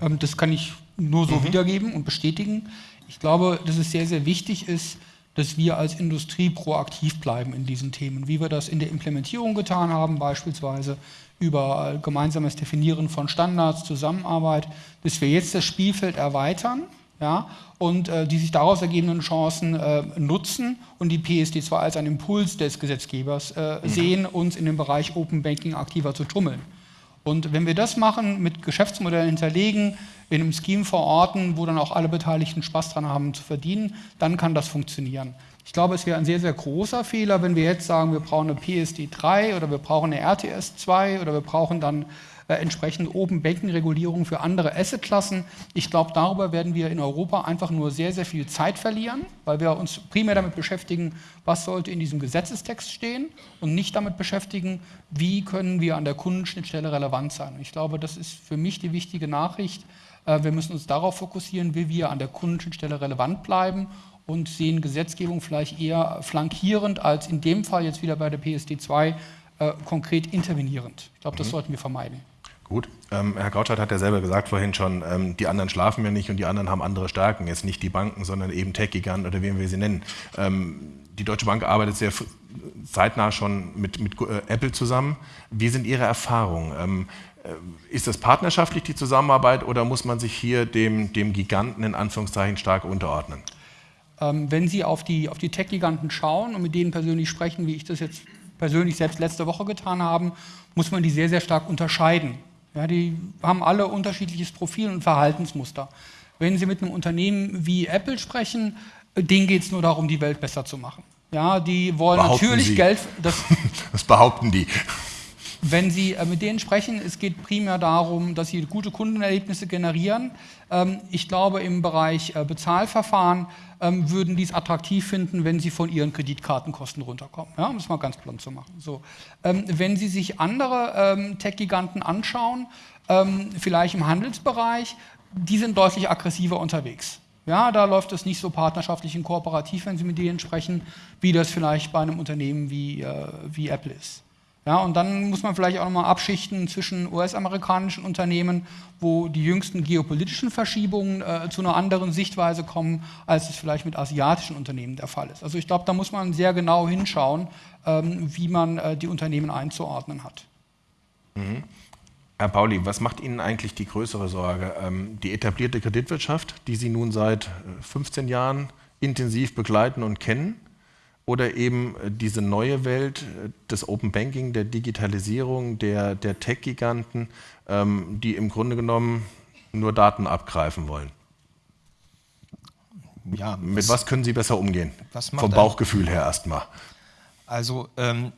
Speaker 5: Ähm, das kann ich nur so mhm. wiedergeben und bestätigen. Ich glaube, dass es sehr, sehr wichtig ist, dass wir als Industrie proaktiv bleiben in diesen Themen, wie wir das in der Implementierung getan haben, beispielsweise über gemeinsames Definieren von Standards, Zusammenarbeit, dass wir jetzt das Spielfeld erweitern ja, und äh, die sich daraus ergebenden Chancen äh, nutzen und die PSD zwar als einen Impuls des Gesetzgebers äh, mhm. sehen, uns in dem Bereich Open Banking aktiver zu tummeln. Und wenn wir das machen, mit Geschäftsmodellen hinterlegen, in einem Scheme verorten, wo dann auch alle Beteiligten Spaß dran haben zu verdienen, dann kann das funktionieren. Ich glaube, es wäre ein sehr, sehr großer Fehler, wenn wir jetzt sagen, wir brauchen eine PSD 3 oder wir brauchen eine RTS 2 oder wir brauchen dann äh, entsprechend Open Banking Regulierung für andere Assetklassen. Ich glaube, darüber werden wir in Europa einfach nur sehr, sehr viel Zeit verlieren, weil wir uns primär damit beschäftigen, was sollte in diesem Gesetzestext stehen und nicht damit beschäftigen, wie können wir an der Kundenschnittstelle relevant sein. ich glaube, das ist für mich die wichtige Nachricht. Äh, wir müssen uns darauf fokussieren, wie wir an der Kundenschnittstelle relevant bleiben und sehen Gesetzgebung vielleicht eher flankierend als in dem Fall jetzt wieder bei der PSD 2 äh, konkret intervenierend. Ich glaube, das mhm. sollten wir vermeiden.
Speaker 1: Gut. Ähm, Herr Krautschat hat ja selber gesagt vorhin schon, ähm, die anderen schlafen ja nicht und die anderen haben andere Stärken. Jetzt nicht die Banken, sondern eben Tech-Giganten oder wie wir sie nennen. Ähm, die Deutsche Bank arbeitet sehr zeitnah schon mit, mit äh, Apple zusammen. Wie sind Ihre Erfahrungen? Ähm, äh, ist das partnerschaftlich die Zusammenarbeit oder muss man sich hier dem, dem Giganten in Anführungszeichen stark unterordnen?
Speaker 5: Ähm, wenn Sie auf die, auf die Tech-Giganten schauen und mit denen persönlich sprechen, wie ich das jetzt persönlich selbst letzte Woche getan habe, muss man die sehr, sehr stark unterscheiden. Ja, die haben alle unterschiedliches Profil und Verhaltensmuster. Wenn Sie mit einem Unternehmen wie Apple sprechen, denen geht es nur darum, die Welt besser zu machen. Ja, die wollen behaupten natürlich
Speaker 1: Sie.
Speaker 5: Geld.
Speaker 1: Das, das behaupten die.
Speaker 5: Wenn Sie äh, mit denen sprechen, es geht primär darum, dass sie gute Kundenerlebnisse generieren. Ähm, ich glaube, im Bereich äh, Bezahlverfahren ähm, würden die es attraktiv finden, wenn sie von ihren Kreditkartenkosten runterkommen. Ja, um es mal ganz blunt zu machen. So. Ähm, wenn Sie sich andere Tech-Giganten anschauen, vielleicht im Handelsbereich, die sind deutlich aggressiver unterwegs. Ja, da läuft es nicht so partnerschaftlich und kooperativ, wenn Sie mit denen sprechen, wie das vielleicht bei einem Unternehmen wie, äh, wie Apple ist. Ja, und dann muss man vielleicht auch nochmal abschichten zwischen US-amerikanischen Unternehmen, wo die jüngsten geopolitischen Verschiebungen äh, zu einer anderen Sichtweise kommen, als es vielleicht mit asiatischen Unternehmen der Fall ist. Also ich glaube, da muss man sehr genau hinschauen, ähm, wie man äh, die Unternehmen einzuordnen hat.
Speaker 1: Mhm. Herr Pauli, was macht Ihnen eigentlich die größere Sorge? Ähm, die etablierte Kreditwirtschaft, die Sie nun seit 15 äh, Jahren intensiv begleiten und kennen? Oder eben äh, diese neue Welt äh, des Open Banking, der Digitalisierung, der, der Tech-Giganten, ähm, die im Grunde genommen nur Daten abgreifen wollen? Ja, Mit was, was können Sie besser umgehen? Vom Bauchgefühl her erstmal.
Speaker 3: Also ähm,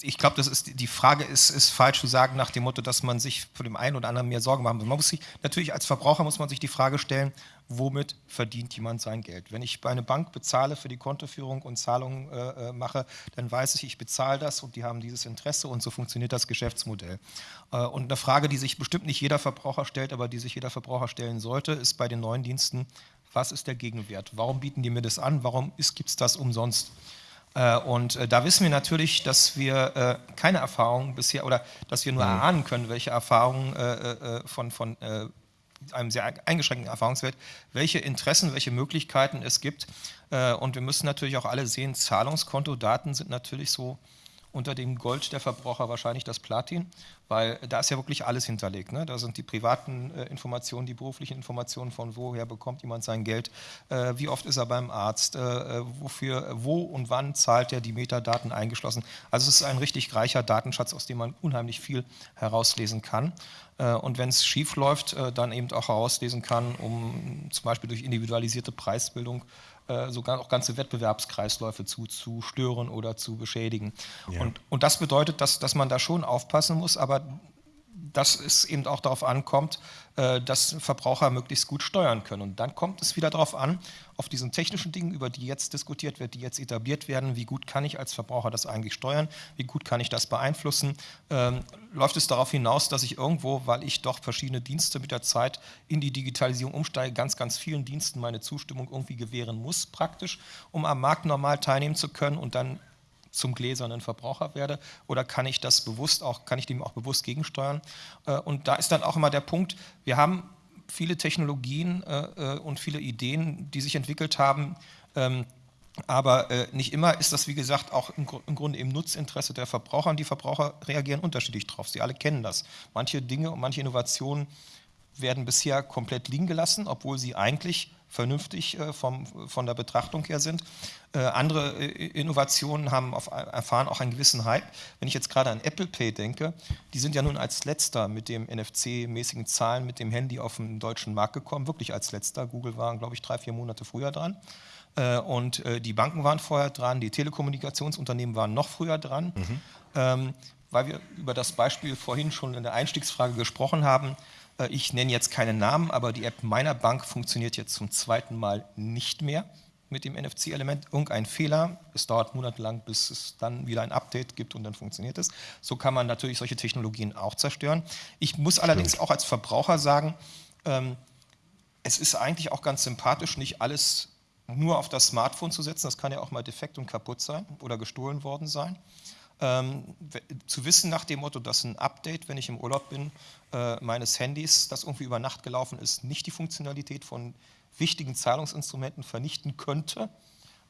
Speaker 3: ich glaube, das ist die Frage ist, ist falsch zu sagen nach dem Motto, dass man sich von dem einen oder anderen mehr Sorgen machen muss. Man muss sich natürlich als Verbraucher muss man sich die Frage stellen, womit verdient jemand sein Geld? Wenn ich bei einer Bank bezahle für die Kontoführung und Zahlungen äh, äh, mache, dann weiß ich, ich bezahle das und die haben dieses Interesse und so funktioniert das Geschäftsmodell. Äh, und eine Frage, die sich bestimmt nicht jeder Verbraucher stellt, aber die sich jeder Verbraucher stellen sollte, ist bei den neuen Diensten, was ist der Gegenwert? Warum bieten die mir das an? Warum gibt es das umsonst? Äh, und äh, da wissen wir natürlich, dass wir keine Erfahrungen bisher oder dass wir nur mhm. erahnen können, welche Erfahrungen von, von einem sehr eingeschränkten Erfahrungswert, welche Interessen, welche Möglichkeiten es gibt. Und wir müssen natürlich auch alle sehen, Zahlungskontodaten sind natürlich so unter dem Gold der Verbraucher wahrscheinlich das Platin, weil da ist ja wirklich alles hinterlegt. Ne? Da sind die privaten äh, Informationen, die beruflichen Informationen, von woher bekommt jemand sein Geld, äh, wie oft ist er beim Arzt, äh, wofür, wo und wann zahlt er die Metadaten eingeschlossen. Also es ist ein richtig reicher Datenschatz, aus dem man unheimlich viel herauslesen kann. Äh, und wenn es schief läuft, äh, dann eben auch herauslesen kann, um zum Beispiel durch individualisierte Preisbildung äh, sogar auch ganze Wettbewerbskreisläufe zu, zu stören oder zu beschädigen. Ja. Und, und das bedeutet, dass, dass man da schon aufpassen muss, aber dass es eben auch darauf ankommt, äh, dass Verbraucher möglichst gut steuern können. Und dann kommt es wieder darauf an, auf diesen technischen Dingen, über die jetzt diskutiert wird, die jetzt etabliert werden, wie gut kann ich als Verbraucher das eigentlich steuern, wie gut kann ich das beeinflussen. Ähm, läuft es darauf hinaus, dass ich irgendwo, weil ich doch verschiedene Dienste mit der Zeit in die Digitalisierung umsteige, ganz, ganz vielen Diensten meine Zustimmung irgendwie gewähren muss, praktisch, um am Markt normal teilnehmen zu können und dann zum gläsernen Verbraucher werde oder kann ich das bewusst auch, kann ich dem auch bewusst gegensteuern? Äh, und da ist dann auch immer der Punkt, wir haben viele Technologien äh, äh, und viele Ideen, die sich entwickelt haben, ähm, aber nicht immer ist das, wie gesagt, auch im, Grunde im Nutzinteresse der Verbraucher und die Verbraucher reagieren unterschiedlich drauf. Sie alle kennen das. Manche Dinge und manche Innovationen werden bisher komplett liegen gelassen, obwohl sie eigentlich vernünftig äh, vom, von der Betrachtung her sind. Äh, andere äh, Innovationen haben auf, erfahren auch einen gewissen Hype. Wenn ich jetzt gerade an Apple Pay denke, die sind ja nun als letzter mit dem NFC-mäßigen Zahlen mit dem Handy auf den deutschen Markt gekommen, wirklich als letzter. Google waren, glaube ich, drei, vier Monate früher dran. Und die Banken waren vorher dran, die Telekommunikationsunternehmen waren noch früher dran. Mhm. Ähm, weil wir über das Beispiel vorhin schon in der Einstiegsfrage gesprochen haben, ich nenne jetzt keinen Namen, aber die App meiner Bank funktioniert jetzt zum zweiten Mal nicht mehr mit dem NFC-Element. Irgendein Fehler, es dauert monatelang, bis es dann wieder ein Update gibt und dann funktioniert es. So kann man natürlich solche Technologien auch zerstören. Ich muss allerdings Stimmt. auch als Verbraucher sagen, ähm, es ist eigentlich auch ganz sympathisch, nicht alles nur auf das Smartphone zu setzen. Das kann ja auch mal defekt und kaputt sein oder gestohlen worden sein. Ähm, zu wissen nach dem Motto, dass ein Update, wenn ich im Urlaub bin, äh, meines Handys, das irgendwie über Nacht gelaufen ist, nicht die Funktionalität von wichtigen Zahlungsinstrumenten vernichten könnte,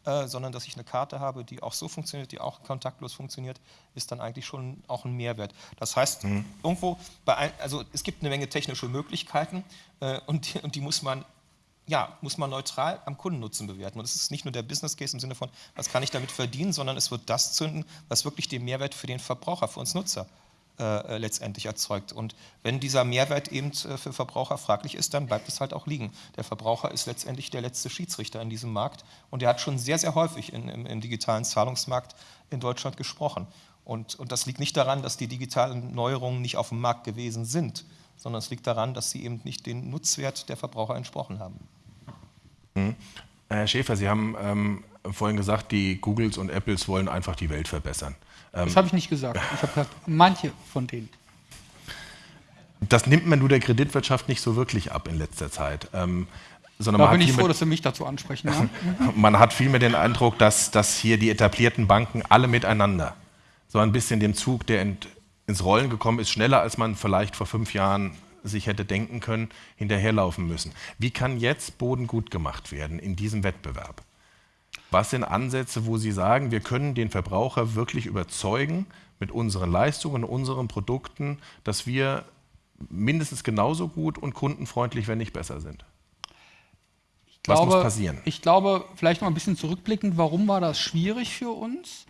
Speaker 3: äh, sondern dass ich eine Karte habe, die auch so funktioniert, die auch kontaktlos funktioniert, ist dann eigentlich schon auch ein Mehrwert. Das heißt, mhm. irgendwo, ein, also es gibt eine Menge technische Möglichkeiten äh, und, die, und die muss man ja, muss man neutral am Kundennutzen bewerten. Und es ist nicht nur der Business Case im Sinne von, was kann ich damit verdienen, sondern es wird das zünden, was wirklich den Mehrwert für den Verbraucher, für uns Nutzer äh, letztendlich erzeugt. Und wenn dieser Mehrwert eben äh, für Verbraucher fraglich ist, dann bleibt es halt auch liegen. Der Verbraucher ist letztendlich der letzte Schiedsrichter in diesem Markt und er hat schon sehr, sehr häufig in, im, im, digitalen Zahlungsmarkt in Deutschland gesprochen. Und, und das liegt nicht daran, dass die digitalen Neuerungen nicht auf dem Markt gewesen sind, sondern es liegt daran, dass sie eben nicht den Nutzwert der Verbraucher entsprochen haben.
Speaker 1: Mhm. Herr Schäfer, Sie haben ähm, vorhin gesagt, die Googles und Apples wollen einfach die Welt verbessern.
Speaker 5: Ähm, das habe ich nicht gesagt. Ich habe gesagt, manche von denen.
Speaker 1: Das nimmt man nur der Kreditwirtschaft nicht so wirklich ab in letzter Zeit. Ähm,
Speaker 5: sondern da bin ich froh, dass Sie mich dazu ansprechen. Ja?
Speaker 1: man hat vielmehr den Eindruck, dass, dass hier die etablierten Banken alle miteinander so ein bisschen dem Zug, der ins Rollen gekommen ist, schneller als man vielleicht vor fünf Jahren sich hätte denken können, hinterherlaufen müssen. Wie kann jetzt Boden gut gemacht werden in diesem Wettbewerb? Was sind Ansätze, wo Sie sagen, wir können den Verbraucher wirklich überzeugen mit unseren Leistungen, unseren Produkten, dass wir mindestens genauso gut und kundenfreundlich, wenn nicht besser sind?
Speaker 5: Ich
Speaker 1: Was
Speaker 5: glaube,
Speaker 1: muss passieren?
Speaker 5: Ich glaube, vielleicht noch ein bisschen zurückblickend, warum war das schwierig für uns?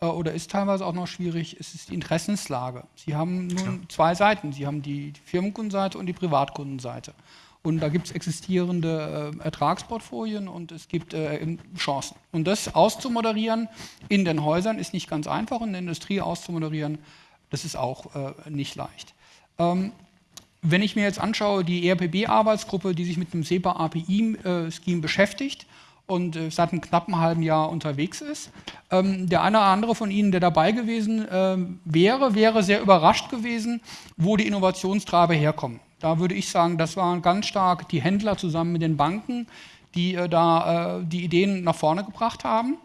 Speaker 5: Äh, oder ist teilweise auch noch schwierig, es ist die Interessenslage. Sie haben nun zwei Seiten. Sie haben die, Firmenkundenseite und die Privatkundenseite. Und da gibt es existierende äh, Ertragsportfolien und es gibt äh, Chancen. Und das auszumoderieren in den Häusern ist nicht ganz einfach und in der Industrie auszumoderieren, das ist auch äh, nicht leicht. Ähm, wenn ich mir jetzt anschaue, die ERPB-Arbeitsgruppe, die sich mit dem SEPA-API-Scheme beschäftigt und äh, seit einem knappen halben Jahr unterwegs ist, ähm, der eine oder andere von Ihnen, der dabei gewesen ähm, wäre, wäre sehr überrascht gewesen, wo die Innovationstreiber herkommen. Da würde ich sagen, das waren ganz stark die Händler zusammen mit den Banken, die äh, da äh, die Ideen nach vorne gebracht haben.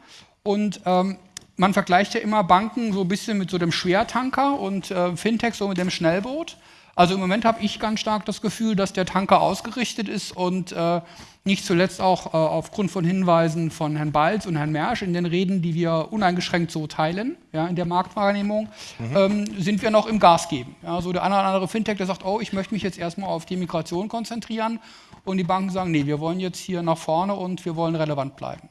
Speaker 5: Und ähm, man vergleicht ja immer Banken so ein bisschen mit so dem Schwertanker und äh, Fintech so mit dem Schnellboot. Also im Moment habe ich ganz stark das Gefühl, dass der Tanker ausgerichtet ist und äh, nicht zuletzt auch äh, aufgrund von Hinweisen von Herrn Balz und Herrn Mersch in den Reden, die wir uneingeschränkt so teilen, ja, in der Marktwahrnehmung, mhm. ähm, sind wir noch im Gas geben. Ja, so der eine oder andere Fintech, der sagt, oh, ich möchte mich jetzt erstmal auf die Migration konzentrieren und die Banken sagen, nee, wir wollen jetzt hier nach vorne und wir wollen relevant bleiben.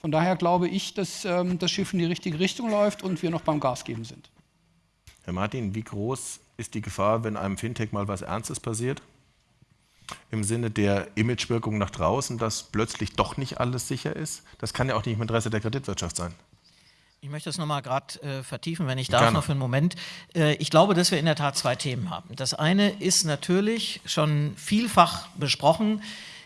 Speaker 5: Von daher glaube ich, dass ähm, das Schiff in die richtige Richtung läuft und wir noch beim Gas geben sind.
Speaker 1: Herr Martin, wie groß ist die Gefahr, wenn einem Fintech mal was Ernstes passiert? Im Sinne der Imagewirkung nach draußen, dass plötzlich doch nicht alles sicher ist? Das kann ja auch nicht im Interesse der Kreditwirtschaft sein.
Speaker 4: Ich möchte das nochmal gerade äh, vertiefen, wenn ich darf, Gerne. noch für einen Moment. Äh, ich glaube, dass wir in der Tat zwei Themen haben. Das eine ist natürlich schon vielfach besprochen,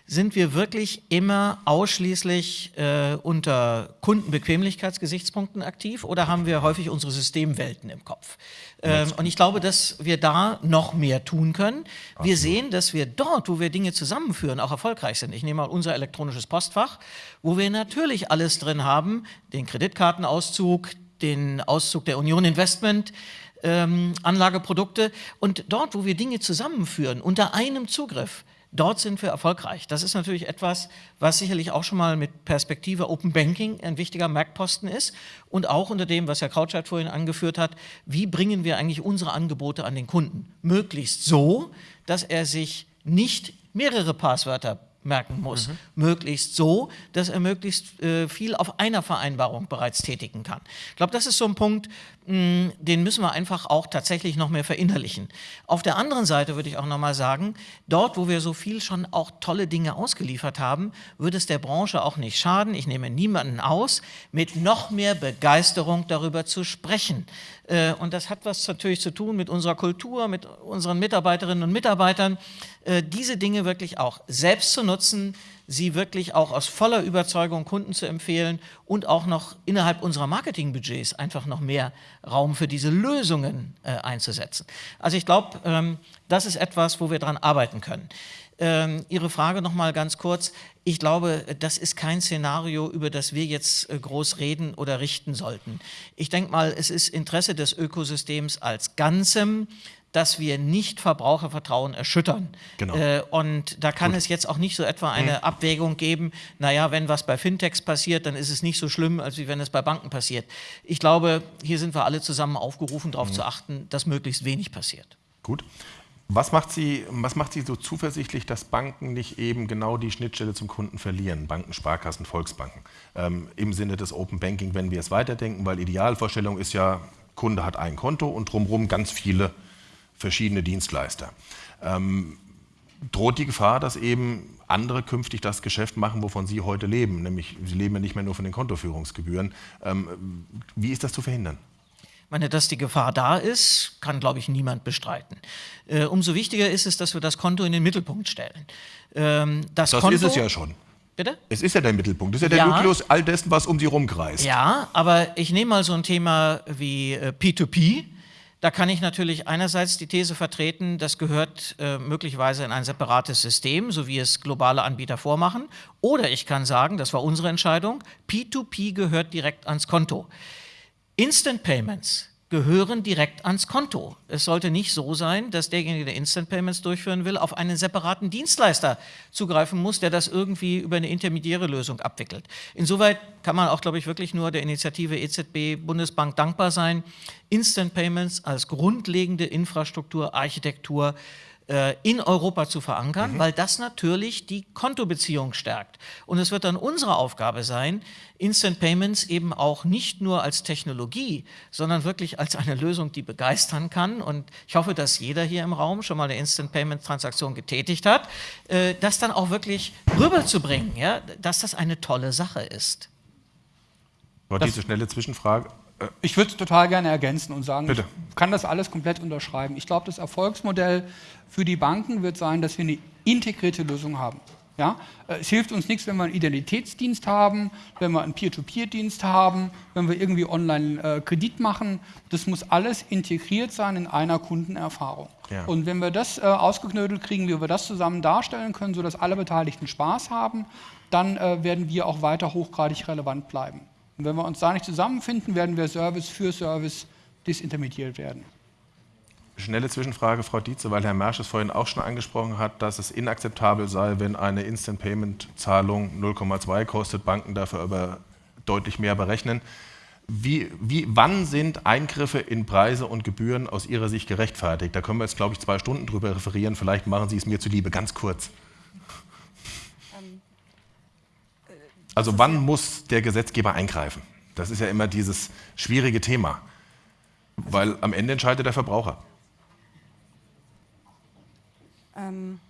Speaker 4: sind wir wirklich immer ausschließlich äh, unter Kundenbequemlichkeitsgesichtspunkten aktiv oder haben wir häufig unsere Systemwelten im Kopf? Ähm, und ich glaube, dass wir da noch mehr tun können. Wir sehen, dass wir dort, wo wir Dinge zusammenführen, auch erfolgreich sind. Ich nehme mal unser elektronisches Postfach, wo wir natürlich alles drin haben, den Kreditkartenauszug, den Auszug der Union Investment, ähm, Anlageprodukte und dort, wo wir Dinge zusammenführen, unter einem Zugriff, Dort sind wir erfolgreich. Das ist natürlich etwas, was sicherlich auch schon mal mit Perspektive Open Banking ein wichtiger Merkposten ist und auch unter dem, was Herr Krautscheid vorhin angeführt hat, wie bringen wir eigentlich unsere Angebote an den Kunden? Möglichst so, dass er sich nicht mehrere Passwörter merken muss. Mhm. Möglichst so, dass er möglichst äh, viel auf einer Vereinbarung bereits tätigen kann. Ich glaube, das ist so ein Punkt, mh, hm, den müssen wir einfach auch tatsächlich noch mehr verinnerlichen. Auf der anderen Seite würde ich auch noch mal sagen, dort, wo wir so viel schon auch tolle Dinge ausgeliefert haben, würde es der Branche auch nicht schaden, ich nehme niemanden aus, mit noch mehr Begeisterung darüber zu sprechen. Äh, und das hat was natürlich zu tun mit unserer Kultur, mit unseren Mitarbeiterinnen und Mitarbeitern, diese Dinge wirklich auch selbst zu nutzen, sie wirklich auch aus voller Überzeugung Kunden zu empfehlen und auch noch innerhalb unserer Marketingbudgets einfach noch mehr Raum für diese Lösungen äh, einzusetzen. Also ich glaube, ähm, das ist etwas, wo wir daran arbeiten können. Ähm, Ihre Frage noch mal ganz kurz. Ich glaube, das ist kein Szenario, über das wir jetzt äh, groß reden oder richten sollten. Ich denke mal, es ist Interesse des Ökosystems als Ganzem, dass wir nicht Verbrauchervertrauen erschüttern. Genau. Äh, und da kann Gut. es jetzt auch nicht so etwa eine mhm. Abwägung geben, naja, wenn was bei Fintechs passiert, dann ist es nicht so schlimm, als wie wenn es bei Banken passiert. Ich glaube, hier sind wir alle zusammen aufgerufen, darauf mhm. zu achten, dass möglichst wenig passiert.
Speaker 1: Gut. Was macht, Sie, was macht Sie so zuversichtlich, dass Banken nicht eben genau die Schnittstelle zum Kunden verlieren? Banken, Sparkassen, Volksbanken. Ähm, Im Sinne des Open Banking, wenn wir es weiterdenken, weil Idealvorstellung ist ja, Kunde hat ein Konto und drumherum ganz viele verschiedene Dienstleister. Ähm, droht die Gefahr, dass eben andere künftig das Geschäft machen, wovon Sie heute leben, nämlich Sie leben ja nicht mehr nur von den Kontoführungsgebühren. Ähm, wie ist das zu verhindern?
Speaker 4: Ich meine, dass die Gefahr da ist, kann, glaube ich, niemand bestreiten. Äh, umso wichtiger ist es, dass wir das Konto in den Mittelpunkt stellen.
Speaker 1: Ähm, das, das Konto, ist es ja schon. Bitte? Es ist ja der Mittelpunkt, es ist ja der ja. Nukleus all dessen, was um Sie rumkreist.
Speaker 4: Ja, aber ich nehme mal so ein Thema wie äh, P2P. Da kann ich natürlich einerseits die These vertreten, das gehört äh, möglicherweise in ein separates System, so wie es globale Anbieter vormachen. Oder ich kann sagen, das war unsere Entscheidung, P2P gehört direkt ans Konto. Instant Payments gehören direkt ans Konto. Es sollte nicht so sein, dass derjenige, der Instant Payments durchführen will, auf einen separaten Dienstleister zugreifen muss, der das irgendwie über eine intermediäre Lösung abwickelt. Insoweit kann man auch, glaube ich, wirklich nur der Initiative EZB Bundesbank dankbar sein, Instant Payments als grundlegende Infrastruktur, Architektur in Europa zu verankern, mhm. weil das natürlich die Kontobeziehung stärkt. Und es wird dann unsere Aufgabe sein, Instant Payments eben auch nicht nur als Technologie, sondern wirklich als eine Lösung, die begeistern kann. Und ich hoffe, dass jeder hier im Raum schon mal eine Instant Payment Transaktion getätigt hat, äh, das dann auch wirklich rüberzubringen, ja, dass das eine tolle Sache ist.
Speaker 1: War diese schnelle Zwischenfrage.
Speaker 5: Äh, ich würde es total gerne ergänzen und sagen, Bitte. ich kann das alles komplett unterschreiben. Ich glaube, das Erfolgsmodell für die Banken wird sein, dass wir eine integrierte Lösung haben. Ja? Äh, es hilft uns nichts, wenn wir einen Identitätsdienst haben, wenn wir einen Peer-to-Peer-Dienst haben, wenn wir irgendwie Online-Kredit äh, machen. Das muss alles integriert sein in einer Kundenerfahrung. Ja. Und wenn wir das äh, ausgeknödelt kriegen, wie wir das zusammen darstellen können, sodass alle Beteiligten Spaß haben, dann äh, werden wir auch weiter hochgradig relevant bleiben. Und wenn wir uns da nicht zusammenfinden, werden wir Service für Service disintermediiert werden.
Speaker 1: Schnelle Zwischenfrage, Frau Dietze, weil Herr Mersch es vorhin auch schon angesprochen hat, dass es inakzeptabel sei, wenn eine Instant-Payment-Zahlung 0,2 kostet, Banken dafür aber deutlich mehr berechnen. Wie, wie, wann sind Eingriffe in Preise und Gebühren aus Ihrer Sicht gerechtfertigt? Da können wir jetzt, glaube ich, zwei Stunden drüber referieren. Vielleicht machen Sie es mir zuliebe, ganz kurz. Also wann muss der Gesetzgeber eingreifen? Das ist ja immer dieses schwierige Thema, weil am Ende entscheidet der Verbraucher.
Speaker 2: Ähm,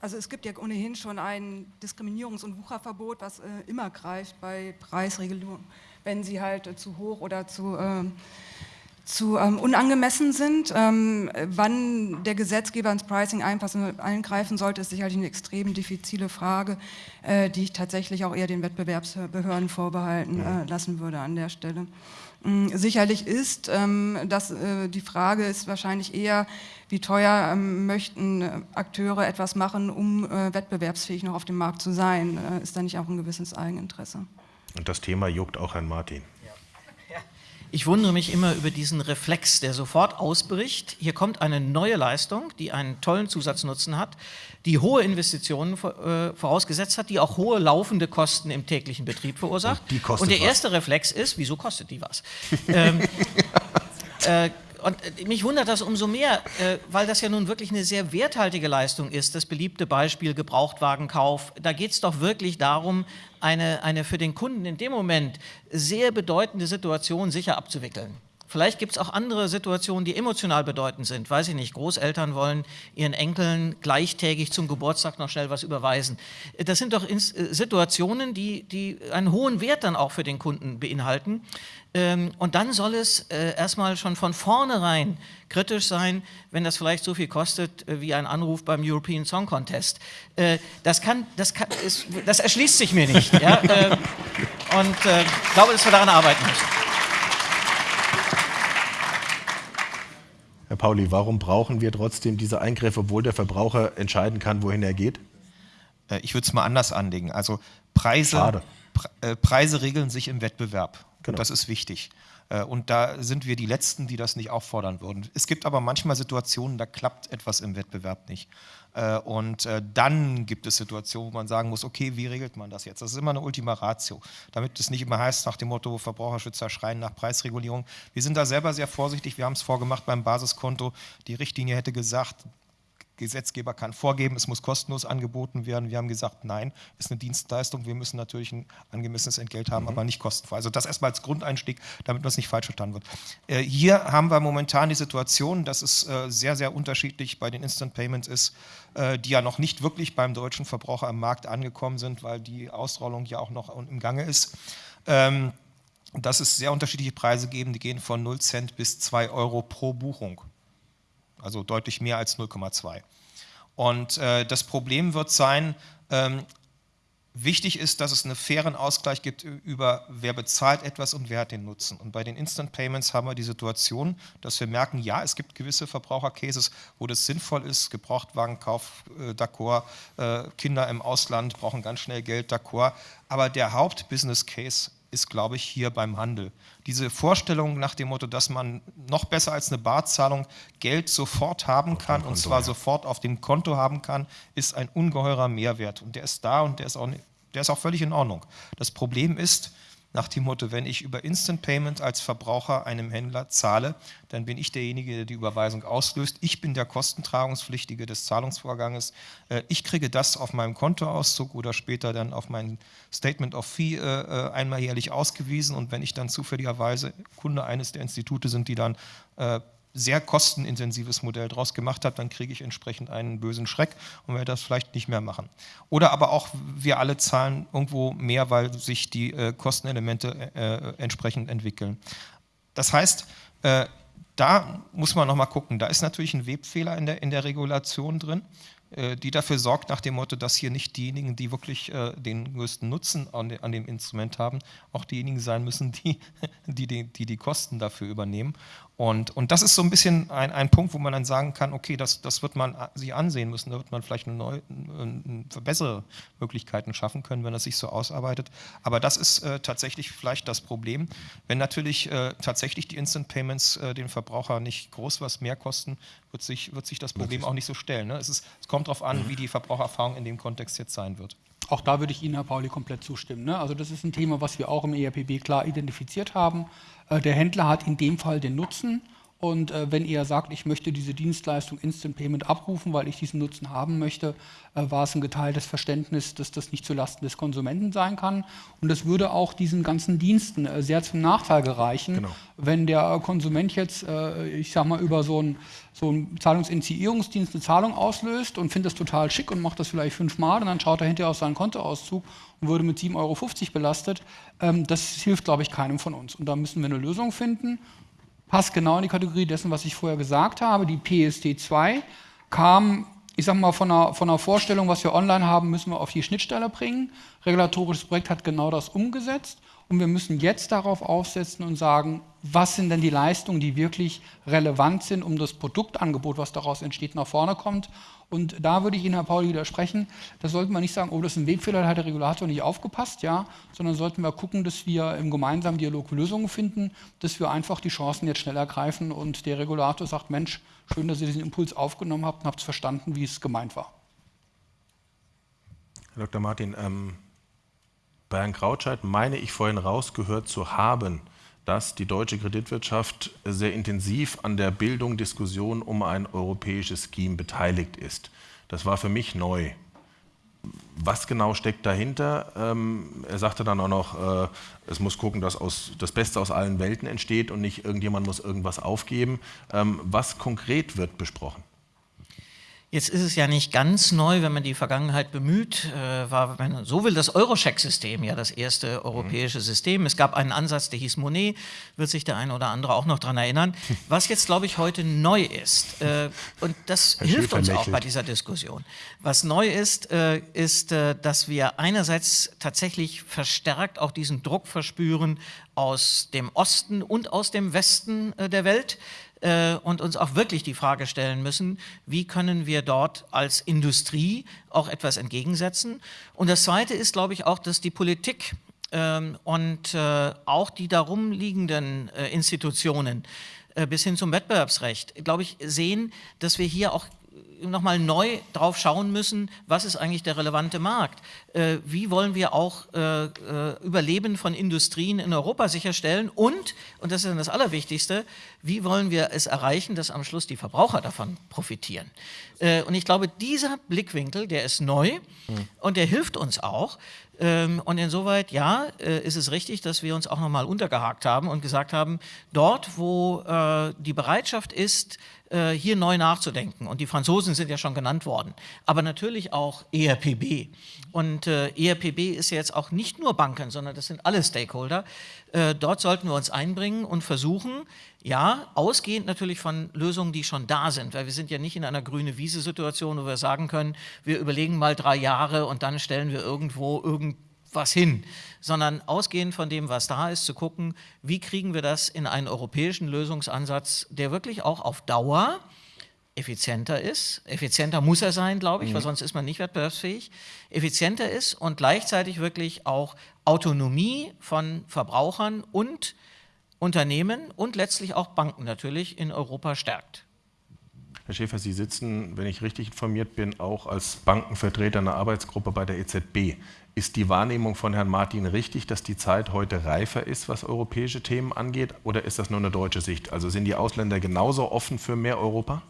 Speaker 2: also es gibt ja ohnehin schon ein Diskriminierungs- und Wucherverbot, was äh, immer greift bei Preisregelungen, wenn sie halt äh, zu hoch oder zu, äh, zu ähm, unangemessen sind. Ähm, wann der Gesetzgeber ins Pricing eingreifen sollte, ist sicherlich eine extrem diffizile Frage, äh, die ich tatsächlich auch eher den Wettbewerbsbehörden vorbehalten äh, lassen würde an der Stelle. Mm, sicherlich ist, ähm, dass äh, die Frage ist wahrscheinlich eher, wie teuer ähm, möchten äh, Akteure etwas machen, um äh, wettbewerbsfähig noch auf dem Markt zu sein? Ist da nicht auch ein gewisses Eigeninteresse?
Speaker 1: Und das Thema juckt auch Herrn Martin.
Speaker 4: Ich wundere mich immer über diesen Reflex, der sofort ausbricht. Hier kommt eine neue Leistung, die einen tollen Zusatznutzen hat, die hohe Investitionen äh, vorausgesetzt hat, die auch hohe laufende Kosten im täglichen Betrieb verursacht. Und, Und der was. erste Reflex ist, wieso kostet die was? ähm, äh, und äh, mich wundert das umso mehr, äh, weil das ja nun wirklich eine sehr werthaltige Leistung ist. Das beliebte Beispiel Gebrauchtwagenkauf. Da geht es doch wirklich darum, eine, eine für den Kunden in dem Moment sehr bedeutende Situation sicher abzuwickeln. Vielleicht gibt es auch andere Situationen, die emotional bedeutend sind. Weiß ich nicht, Großeltern wollen ihren Enkeln gleichtägig zum Geburtstag noch schnell was überweisen. Das sind doch äh, Situationen, die, die einen hohen Wert dann auch für den Kunden beinhalten. Ähm, und dann soll es äh, erstmal schon von vornherein kritisch sein, wenn das vielleicht so viel kostet äh, wie ein Anruf beim European Song Contest. Das, kann, das, kann, das erschließt sich mir nicht. Ja? Und ich glaube, dass wir daran arbeiten müssen.
Speaker 1: Herr Pauli, warum brauchen wir trotzdem diese Eingriffe, obwohl der Verbraucher entscheiden kann, wohin er geht?
Speaker 3: Äh, ich würde es mal anders anlegen. Also Preise, Pre äh, Preise regeln sich im Wettbewerb. Genau. Das ist wichtig. Äh, und da sind wir die Letzten, die das nicht auffordern würden. Es gibt aber manchmal Situationen, da klappt etwas im Wettbewerb nicht. Äh, und äh, dann gibt es Situationen, wo man sagen muss, okay, wie regelt man das jetzt? Das ist immer eine Ultima Ratio, damit es nicht immer heißt nach dem Motto, Verbraucherschützer schreien nach Preisregulierung. Wir sind da selber sehr vorsichtig, wir haben es vorgemacht beim Basiskonto. Die Richtlinie hätte gesagt, Gesetzgeber kann vorgeben, es muss kostenlos angeboten werden. Wir haben gesagt, nein, ist eine Dienstleistung, wir müssen natürlich ein angemessenes Entgelt haben, mhm. aber nicht kostenfrei. Also das erstmal als Grundeinstieg, damit das nicht falsch verstanden wird. Äh, hier haben wir momentan die Situation, dass es äh, sehr, sehr unterschiedlich bei den Instant Payments ist, äh, die ja noch nicht wirklich beim deutschen Verbraucher am Markt angekommen sind, weil die Ausrollung ja auch noch im Gange ist. Ähm, dass es sehr unterschiedliche Preise geben, die gehen von 0 Cent bis 2 Euro pro Buchung also deutlich mehr als 0,2. Und äh, das Problem wird sein, ähm, wichtig ist, dass es einen fairen Ausgleich gibt über wer bezahlt etwas und wer hat den Nutzen. Und bei den Instant Payments haben wir die Situation, dass wir merken, ja, es gibt gewisse Verbrauchercases, wo das sinnvoll ist, Gebrauchtwagenkauf, äh, d'accord, äh, Kinder im Ausland brauchen ganz schnell Geld, d'accord, aber der Haupt-Business-Case ist, glaube ich, hier beim Handel. Diese Vorstellung nach dem Motto, dass man noch besser als eine Barzahlung Geld sofort haben kann und zwar ja. sofort auf dem Konto haben kann, ist ein ungeheurer Mehrwert. Und der ist da und der ist auch, der ist auch völlig in Ordnung. Das Problem ist, nach dem Motto, wenn ich über Instant Payment als Verbraucher einem Händler zahle, dann bin ich derjenige, der die Überweisung auslöst. Ich bin der Kostentragungspflichtige des Zahlungsvorganges. Äh, ich kriege das auf meinem Kontoauszug oder später dann auf mein Statement of Fee äh, äh, einmal jährlich ausgewiesen. Und wenn ich dann zufälligerweise Kunde eines der Institute sind, die dann sehr kostenintensives Modell draus gemacht habe, dann kriege ich entsprechend einen bösen Schreck und werde das vielleicht nicht mehr machen. Oder aber auch, wir alle zahlen irgendwo mehr, weil sich die äh, Kostenelemente äh, entsprechend entwickeln. Das heißt, äh, da muss man nochmal gucken, da ist natürlich ein Webfehler in der, in der Regulation drin. Äh, die dafür sorgt nach dem Motto, dass hier nicht diejenigen, die wirklich äh, den größten Nutzen an, de, an, dem Instrument haben, auch diejenigen sein müssen, die die, die, die, die Kosten dafür übernehmen. Und, und das ist so ein bisschen ein, ein Punkt, wo man dann sagen kann, okay, das, das wird man sich ansehen müssen, da wird man vielleicht eine neue, eine bessere Möglichkeiten schaffen können, wenn das sich so ausarbeitet. Aber das ist äh, tatsächlich vielleicht das Problem. Wenn natürlich äh, tatsächlich die Instant Payments äh, den Verbraucher nicht groß was mehr kosten, wird sich, wird sich das Problem auch nicht so stellen. Ne? Es, ist, es kommt darauf an, wie die Verbrauchererfahrung in dem Kontext jetzt sein wird.
Speaker 5: Auch da würde ich Ihnen, Herr Pauli, komplett zustimmen. Ne? Also das ist ein Thema, was wir auch im ERPB klar identifiziert haben. Äh, der Händler hat in dem Fall den Nutzen und äh, wenn er sagt, ich möchte diese Dienstleistung Instant Payment abrufen, weil ich diesen Nutzen haben möchte, äh, war es ein geteiltes Verständnis, dass das nicht zulasten des Konsumenten sein kann. Und das würde auch diesen ganzen Diensten äh, sehr zum Nachteil gereichen, genau. wenn der Konsument jetzt, äh, ich sag mal, über so einen so ein Zahlungsinitiierungsdienst eine Zahlung auslöst und findet das total schick und macht das vielleicht fünfmal und dann schaut er hinterher auf seinen Kontoauszug und würde mit 7,50 Euro belastet. Ähm, das hilft, glaube ich, keinem von uns. Und da müssen wir eine Lösung finden passt genau in die Kategorie dessen, was ich vorher gesagt habe. Die PSD2 kam, ich sage mal, von einer, von einer Vorstellung, was wir online haben, müssen wir auf die Schnittstelle bringen. Regulatorisches Projekt hat genau das umgesetzt und wir müssen jetzt darauf aufsetzen und sagen, was sind denn die Leistungen, die wirklich relevant sind, um das Produktangebot, was daraus entsteht, nach vorne kommt. Und da würde ich Ihnen, Herr Pauli, widersprechen. Da sollten wir nicht sagen, oh, das ist ein Wegfehler, da hat der Regulator nicht aufgepasst, ja, sondern sollten wir gucken, dass wir im gemeinsamen Dialog Lösungen finden, dass wir einfach die Chancen jetzt schnell ergreifen und der Regulator sagt, Mensch, schön, dass ihr diesen Impuls aufgenommen habt und habt verstanden, wie es gemeint war.
Speaker 1: Herr Dr. Martin, ähm, bei Herrn Krautscheid meine ich vorhin rausgehört zu haben, dass die deutsche Kreditwirtschaft sehr intensiv an der Bildung, Diskussion um ein europäisches Scheme beteiligt ist. Das war für mich neu. Was genau steckt dahinter? Ähm, er sagte dann auch noch, äh, es muss gucken, dass aus, das Beste aus allen Welten entsteht und nicht irgendjemand muss irgendwas aufgeben. Ähm, was konkret wird besprochen?
Speaker 4: Jetzt ist es ja nicht ganz neu, wenn man die Vergangenheit bemüht, äh, war, wenn man so will, das Eurocheck-System ja das erste europäische mhm. System. Es gab einen Ansatz, der hieß Monet, wird sich der eine oder andere auch noch daran erinnern. Was jetzt, glaube ich, heute neu ist, äh, und das Herr hilft uns auch bei dieser Diskussion. Was neu ist, äh, ist, äh, dass wir einerseits tatsächlich verstärkt auch diesen Druck verspüren aus dem Osten und aus dem Westen äh, der Welt, äh, und uns auch wirklich die Frage stellen müssen, wie können wir dort als Industrie auch etwas entgegensetzen. Und das Zweite ist, glaube ich, auch, dass die Politik ähm, und äh, auch die darum liegenden äh, Institutionen äh, bis hin zum Wettbewerbsrecht, glaube ich, sehen, dass wir hier auch nochmal neu drauf schauen müssen, was ist eigentlich der relevante Markt? Äh, wie wollen wir auch äh, äh, Überleben von Industrien in Europa sicherstellen? Und, und das ist dann das Allerwichtigste, wie wollen wir es erreichen, dass am Schluss die Verbraucher davon profitieren? Äh, und ich glaube, dieser Blickwinkel, der ist neu mhm. und der hilft uns auch. Ähm, und insoweit, ja, äh, ist es richtig, dass wir uns auch nochmal untergehakt haben und gesagt haben, dort, wo äh, die Bereitschaft ist, äh, hier neu nachzudenken. Und die Franzosen sind ja schon genannt worden, aber natürlich auch ERPB. Und äh, ERPB ist ja jetzt auch nicht nur Banken, sondern das sind alle Stakeholder. Äh, dort sollten wir uns einbringen und versuchen, ja, ausgehend natürlich von Lösungen, die schon da sind, weil wir sind ja nicht in einer grüne Wiese-Situation, wo wir sagen können, wir überlegen mal drei Jahre und dann stellen wir irgendwo irgendwas hin, sondern ausgehend von dem, was da ist, zu gucken, wie kriegen wir das in einen europäischen Lösungsansatz, der wirklich auch auf Dauer effizienter ist, effizienter muss er sein, glaube ich, mhm. weil sonst ist man nicht wettbewerbsfähig, effizienter ist und gleichzeitig wirklich auch Autonomie von Verbrauchern und Unternehmen und letztlich auch Banken natürlich in Europa stärkt.
Speaker 1: Herr Schäfer, Sie sitzen, wenn ich richtig informiert bin, auch als Bankenvertreter einer Arbeitsgruppe bei der EZB. Ist die Wahrnehmung von Herrn Martin richtig, dass die Zeit heute reifer ist, was europäische Themen angeht, oder ist das nur eine deutsche Sicht? Also sind die Ausländer genauso offen für mehr Europa?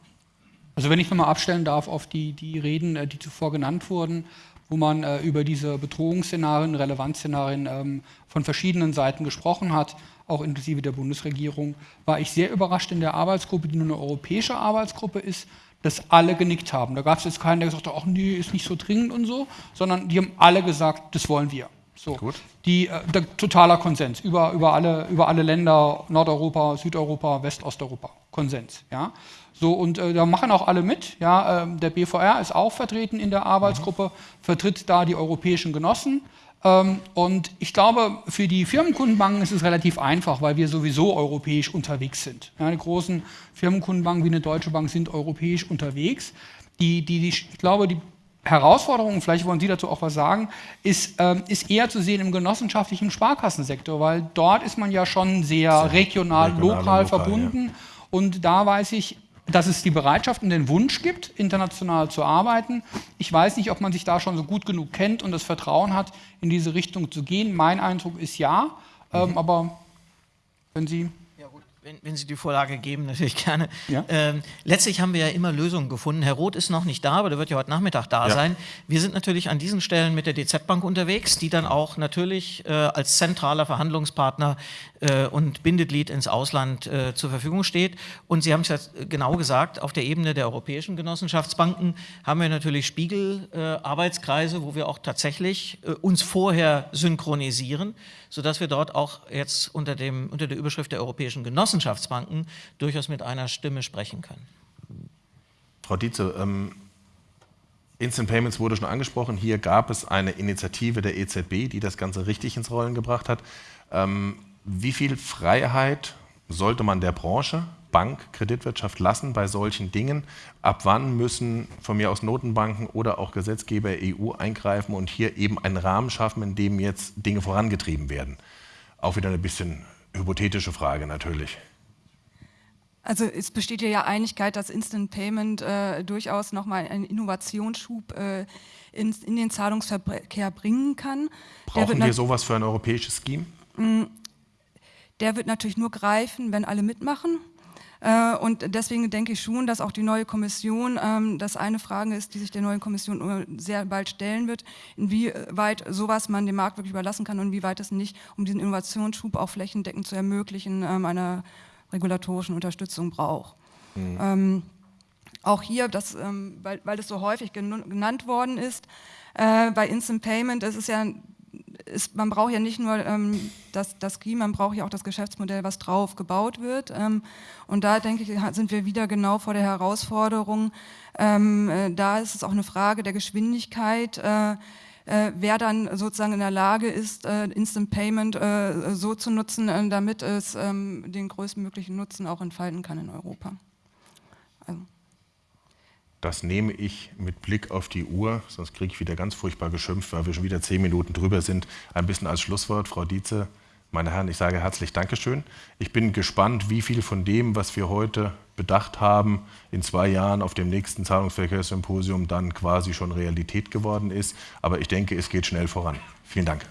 Speaker 5: Also wenn ich nochmal abstellen darf auf die, die Reden, äh, die zuvor genannt wurden, wo man äh, über diese Bedrohungsszenarien, Relevanzszenarien ähm, von verschiedenen Seiten gesprochen hat, auch inklusive der Bundesregierung, war ich sehr überrascht in der Arbeitsgruppe, die nur eine europäische Arbeitsgruppe ist, dass alle genickt haben. Da gab es jetzt keinen, der gesagt hat, ach nee, ist nicht so dringend und so, sondern die haben alle gesagt, das wollen wir. So. Gut. Die, äh, der, totaler Konsens über, über, alle, über alle Länder, Nordeuropa, Südeuropa, Westosteuropa, Konsens. Ja? So, und äh, da machen auch alle mit. Ja? Ähm, der BVR ist auch vertreten in der Arbeitsgruppe, vertritt da die europäischen Genossen. Ähm, und ich glaube, für die Firmenkundenbanken ist es relativ einfach, weil wir sowieso europäisch unterwegs sind. Ja, die großen Firmenkundenbanken wie eine Deutsche Bank sind europäisch unterwegs. Die, die, die, ich glaube, die Herausforderung, vielleicht wollen Sie dazu auch was sagen, ist, ähm, ist eher zu sehen im genossenschaftlichen Sparkassensektor, weil dort ist man ja schon sehr, sehr regional, regional, lokal, lokal verbunden. Ja. Und da weiß ich, dass es die Bereitschaft und den Wunsch gibt, international zu arbeiten. Ich weiß nicht, ob man sich da schon so gut genug kennt und das Vertrauen hat, in diese Richtung zu gehen. Mein Eindruck ist ja, ähm, mhm. aber wenn Sie
Speaker 4: wenn, wenn, Sie die Vorlage geben, natürlich gerne. Ja? Ähm, letztlich haben wir ja immer Lösungen gefunden. Herr Roth ist noch nicht da, aber der wird ja heute Nachmittag da ja. sein. Wir sind natürlich an diesen Stellen mit der DZ Bank unterwegs, die dann auch natürlich äh, als zentraler Verhandlungspartner äh, und Bindeglied ins Ausland äh, zur Verfügung steht. Und Sie haben es ja genau gesagt, auf der Ebene der europäischen Genossenschaftsbanken haben wir natürlich Spiegelarbeitskreise, wo wir auch tatsächlich äh, uns vorher synchronisieren, sodass wir dort auch jetzt unter, dem, unter der Überschrift der europäischen Genossenschaftsbanken durchaus mit einer Stimme sprechen können.
Speaker 1: Frau Dietze, ähm, Instant Payments wurde schon angesprochen. Hier gab es eine Initiative der EZB, die das Ganze richtig ins Rollen gebracht hat. Ähm, wie viel Freiheit sollte man der Branche, Bank, Kreditwirtschaft lassen bei solchen Dingen? Ab wann müssen von mir aus Notenbanken oder auch Gesetzgeber EU eingreifen und hier eben einen Rahmen schaffen, in dem jetzt Dinge vorangetrieben werden? Auch wieder eine bisschen hypothetische Frage natürlich.
Speaker 2: Also es besteht ja Einigkeit, dass Instant Payment äh, durchaus nochmal einen Innovationsschub äh, in, in, den Zahlungsverkehr bringen kann.
Speaker 1: Brauchen wir sowas für ein europäisches Scheme?
Speaker 2: Der wird natürlich nur greifen, wenn alle mitmachen. Äh, und deswegen denke ich schon, dass auch die neue Kommission, ähm, das eine Frage ist, die sich der neuen Kommission sehr bald stellen wird, inwieweit sowas man dem Markt wirklich überlassen kann und inwieweit es nicht, um diesen Innovationsschub auch flächendeckend zu ermöglichen, ähm, einer regulatorischen Unterstützung braucht. Mhm. Ähm, auch hier, das, weil, weil das so häufig genannt worden ist, äh, bei Instant Payment, das ist ja ist, man braucht ja nicht nur ähm, das, das Key, man braucht ja auch das Geschäftsmodell, was drauf gebaut wird. Ähm, und da denke ich, sind wir wieder genau vor der Herausforderung. Ähm, äh, da ist es auch eine Frage der Geschwindigkeit. Äh, äh, wer dann sozusagen in der Lage ist, äh, Instant Payment äh, so zu nutzen, äh, damit es ähm, den größtmöglichen Nutzen auch entfalten kann in Europa.
Speaker 1: Das nehme ich mit Blick auf die Uhr, sonst kriege ich wieder ganz furchtbar geschimpft, weil wir schon wieder zehn Minuten drüber sind, ein bisschen als Schlusswort. Frau Dietze, meine Herren, ich sage herzlich Dankeschön. Ich bin gespannt, wie viel von dem, was wir heute bedacht haben, in zwei Jahren auf dem nächsten Zahlungsverkehrssymposium dann quasi schon Realität geworden ist. Aber ich denke, es geht schnell voran. Vielen Dank.